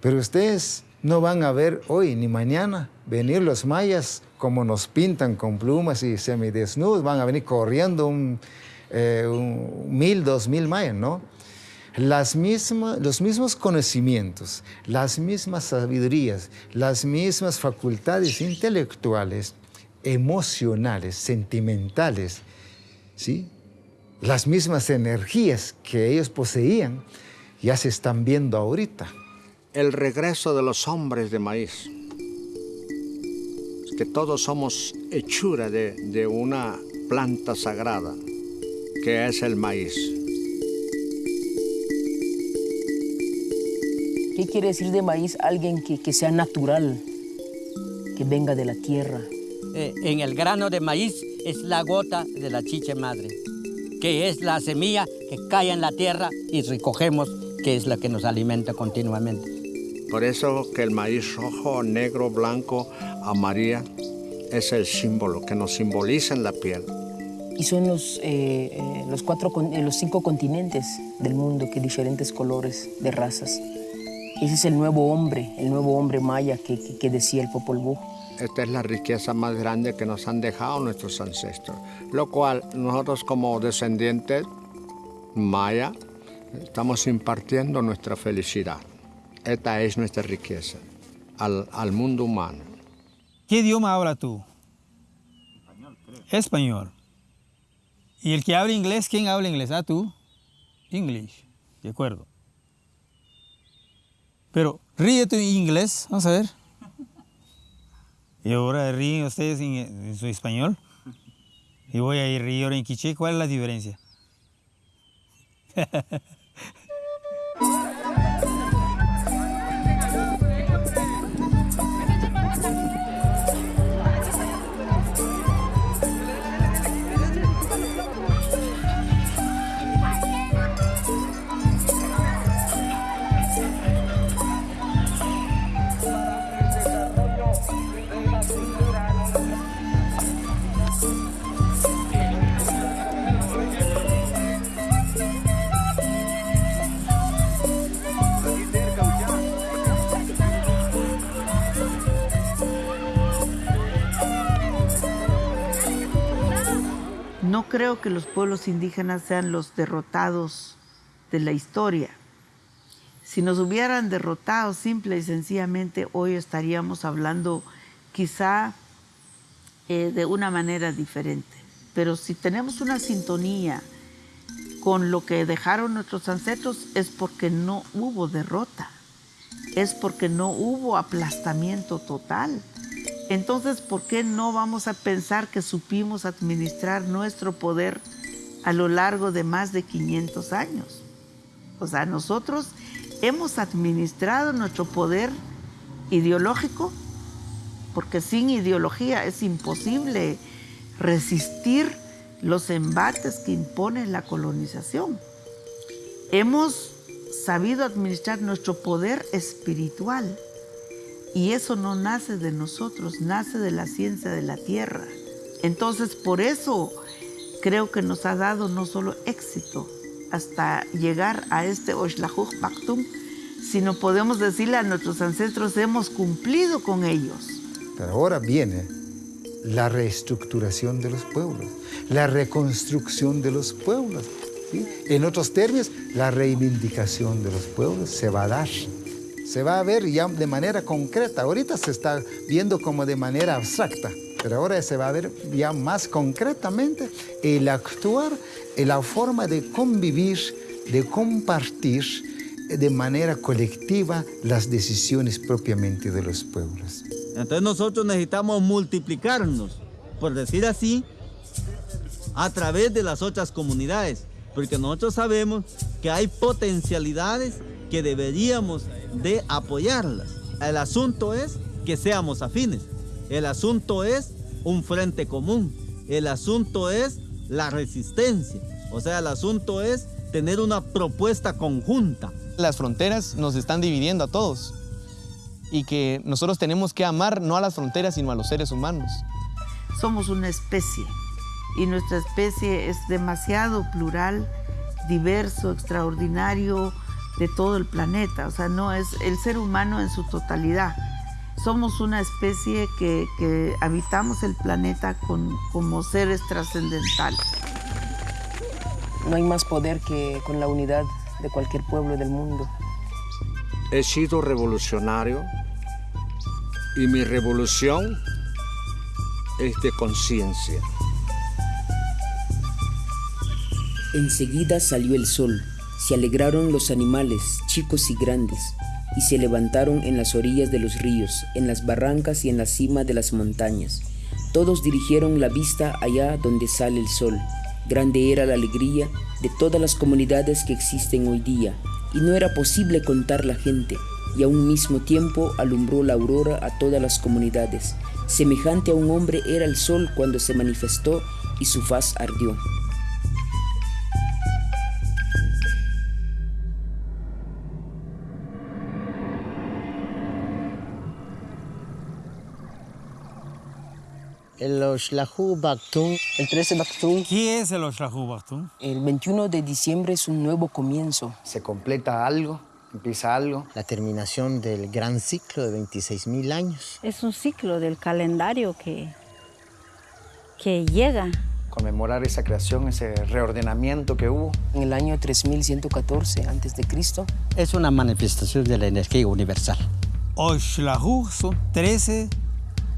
Pero ustedes no van a ver hoy ni mañana venir los mayas como nos pintan con plumas y semidesnudos, van a venir corriendo un, eh, un mil, dos mil mayas, ¿no? Las mismas, los mismos conocimientos, las mismas sabidurías, las mismas facultades intelectuales, emocionales, sentimentales, ¿sí? las mismas energías que ellos poseían ya se están viendo ahorita. El regreso de los hombres de maíz. Que todos somos hechura de, de una planta sagrada, que es el maíz. ¿Qué quiere decir de maíz? Alguien que, que sea natural, que venga de la tierra. Eh, en el grano de maíz es la gota de la chicha madre que es la semilla que cae en la tierra y recogemos, que es la que nos alimenta continuamente. Por eso que el maíz rojo, negro, blanco, amarillo es el símbolo que nos simboliza en la piel. Y son los, eh, eh, los, cuatro, eh, los cinco continentes del mundo, que diferentes colores de razas. Ese es el nuevo hombre, el nuevo hombre maya que, que, que decía el Popol Vuh. Esta es la riqueza más grande que nos han dejado nuestros ancestros, lo cual nosotros como descendientes maya estamos impartiendo nuestra felicidad. Esta es nuestra riqueza al, al mundo humano. ¿Qué idioma habla tú? Español. Creo. Español. ¿Y el que habla inglés, quién habla inglés? Ah, tú. English. De acuerdo. Pero ríete en inglés, vamos a ver. Y ahora ríen ustedes en, su español. Y voy a ir ríe ahora en quiché. ¿Cuál es la diferencia? [LAUGHS] No creo que los pueblos indígenas sean los derrotados de la historia. Si nos hubieran derrotado simple y sencillamente, hoy estaríamos hablando quizá eh, de una manera diferente. Pero si tenemos una sintonía con lo que dejaron nuestros ancestros, es porque no hubo derrota, es porque no hubo aplastamiento total. Entonces, ¿por qué no vamos a pensar que supimos administrar nuestro poder a lo largo de más de 500 años? O sea, nosotros hemos administrado nuestro poder ideológico, porque sin ideología es imposible resistir los embates que impone la colonización. Hemos sabido administrar nuestro poder espiritual Y eso no nace de nosotros, nace de la ciencia de la tierra. Entonces, por eso creo que nos ha dado no solo éxito hasta llegar a este Oshlahuch Baktum, sino podemos decirle a nuestros ancestros, hemos cumplido con ellos. Pero ahora viene la reestructuración de los pueblos, la reconstrucción de los pueblos. En otros términos, la reivindicación de los pueblos se va a dar. Se va a ver ya de manera concreta. Ahorita se está viendo como de manera abstracta, pero ahora se va a ver ya más concretamente el actuar, la forma de convivir, de compartir de manera colectiva las decisiones propiamente de los pueblos. Entonces nosotros necesitamos multiplicarnos, por decir así, a través de las otras comunidades, porque nosotros sabemos que hay potencialidades que deberíamos de apoyarlas. El asunto es que seamos afines, el asunto es un frente común, el asunto es la resistencia, o sea, el asunto es tener una propuesta conjunta. Las fronteras nos están dividiendo a todos y que nosotros tenemos que amar no a las fronteras, sino a los seres humanos. Somos una especie y nuestra especie es demasiado plural, diverso, extraordinario de todo el planeta. O sea, no es el ser humano en su totalidad. Somos una especie que, que habitamos el planeta con, como seres trascendentales. No hay más poder que con la unidad de cualquier pueblo del mundo. He sido revolucionario y mi revolución es de conciencia. Enseguida salió el sol, se alegraron los animales, chicos y grandes, y se levantaron en las orillas de los ríos, en las barrancas y en la cima de las montañas. Todos dirigieron la vista allá donde sale el sol. Grande era la alegría de todas las comunidades que existen hoy día, y no era posible contar la gente, y a un mismo tiempo alumbró la aurora a todas las comunidades. Semejante a un hombre era el sol cuando se manifestó y su faz ardió. El Oshlahu Baktum. El 13 Baktum. ¿Qué es el Oshlahu Baktum? El 21 de diciembre es un nuevo comienzo. Se completa algo, empieza algo. La terminación del gran ciclo de 26.000 años. Es un ciclo del calendario que, que llega. Conmemorar esa creación, ese reordenamiento que hubo. En el año 3114 a.C. Es una manifestación de la energía universal. Oshlahu son 13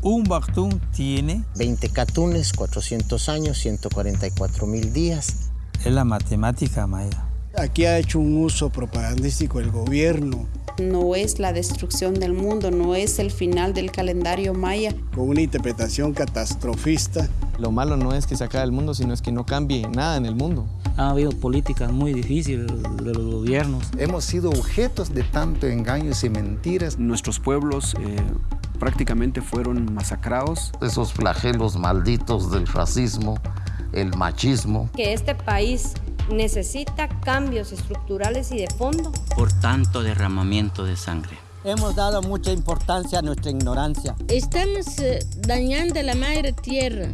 un Baktum tiene 20 catunes, 400 años, 144 mil días. Es la matemática maya. Aquí ha hecho un uso propagandístico el gobierno. No es la destrucción del mundo, no es el final del calendario maya. Con una interpretación catastrofista. Lo malo no es que se acabe el mundo, sino es que no cambie nada en el mundo. Ha habido políticas muy difíciles de los gobiernos. Hemos sido objetos de tanto engaños y mentiras. Nuestros pueblos eh, prácticamente fueron masacrados. Esos flagelos malditos del racismo, el machismo. Que este país necesita cambios estructurales y de fondo. Por tanto derramamiento de sangre. Hemos dado mucha importancia a nuestra ignorancia. Estamos eh, dañando la madre tierra.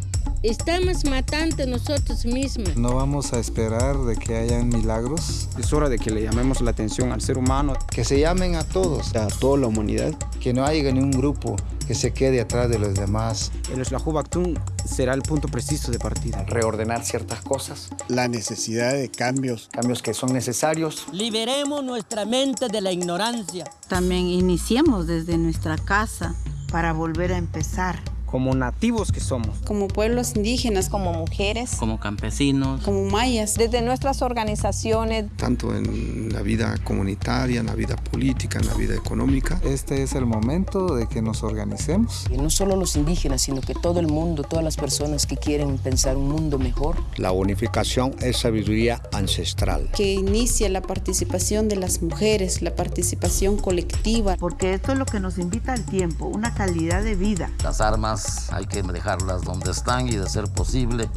Estamos matando nosotros mismos. No vamos a esperar de que hayan milagros. Es hora de que le llamemos la atención al ser humano. Que se llamen a todos. A toda la humanidad. Que no haya ni un grupo que se quede atrás de los demás. El Eslahu Baktum será el punto preciso de partida. Reordenar ciertas cosas. La necesidad de cambios. Cambios que son necesarios. Liberemos nuestra mente de la ignorancia. También iniciemos desde nuestra casa para volver a empezar como nativos que somos. Como pueblos indígenas, como mujeres, como campesinos, como mayas. Desde nuestras organizaciones. Tanto en la vida comunitaria, en la vida política, en la vida económica. Este es el momento de que nos organicemos. Y no solo los indígenas, sino que todo el mundo, todas las personas que quieren pensar un mundo mejor. La unificación es sabiduría ancestral. Que inicie la participación de las mujeres, la participación colectiva. Porque esto es lo que nos invita al tiempo, una calidad de vida. Las armas hay que dejarlas donde están y de ser posible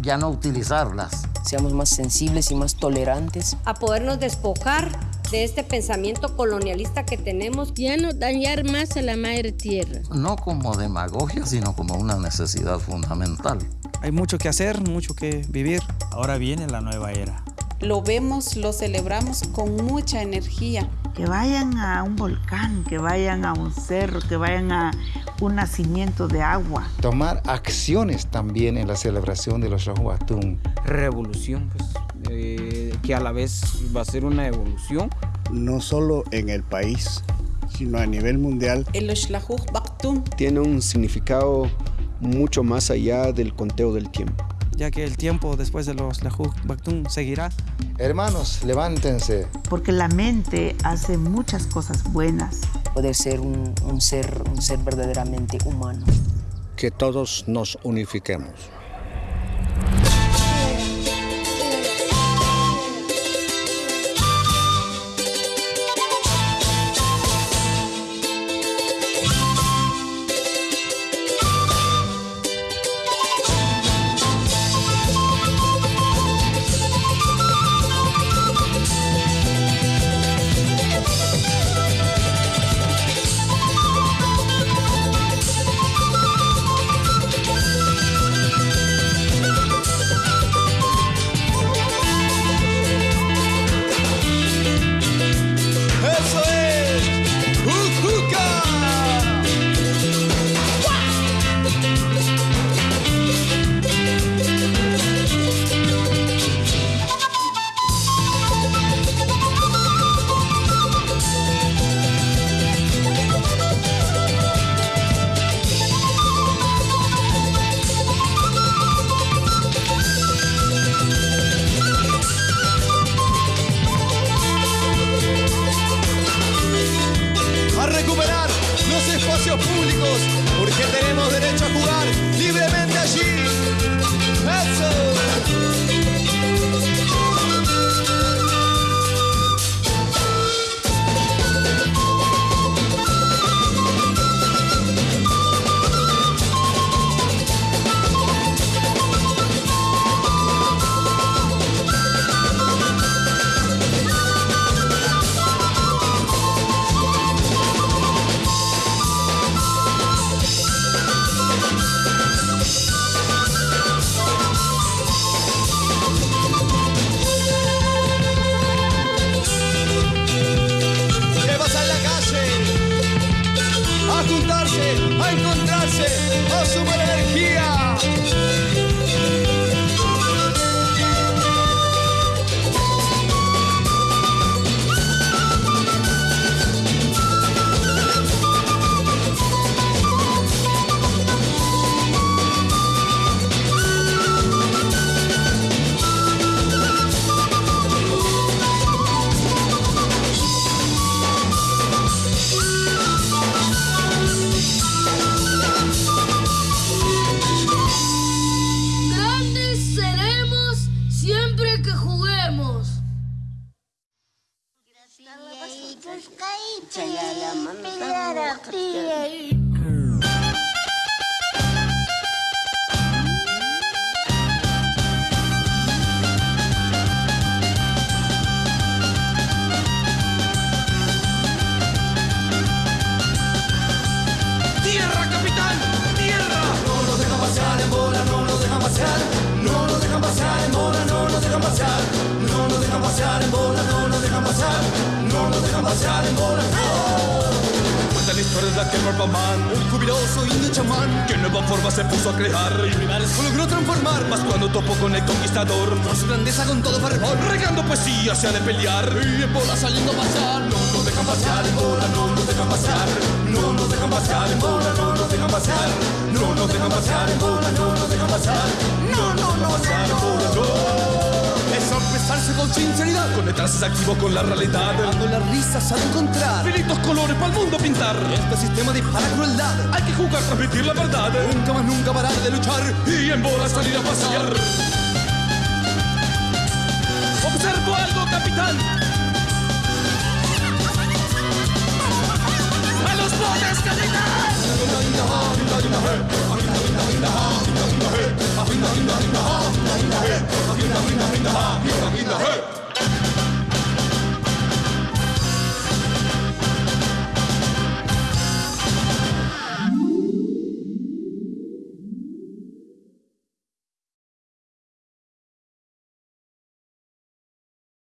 ya no utilizarlas. Seamos más sensibles y más tolerantes. A podernos despojar de este pensamiento colonialista que tenemos. Ya no dañar más a la madre tierra. No como demagogia, sino como una necesidad fundamental. Hay mucho que hacer, mucho que vivir. Ahora viene la nueva era. Lo vemos, lo celebramos con mucha energía. Que vayan a un volcán, que vayan a un cerro, que vayan a un nacimiento de agua. Tomar acciones también en la celebración de los Rahuatún. Revolución, pues, eh, que a la vez va a ser una evolución. No solo en el país, sino a nivel mundial. El Baktun Tiene un significado mucho más allá del conteo del tiempo. ya que el tiempo después de los Lajú Baktun seguirá. Hermanos, levántense. Porque la mente hace muchas cosas buenas. Poder ser un, un ser, un ser verdaderamente humano. Que todos nos unifiquemos.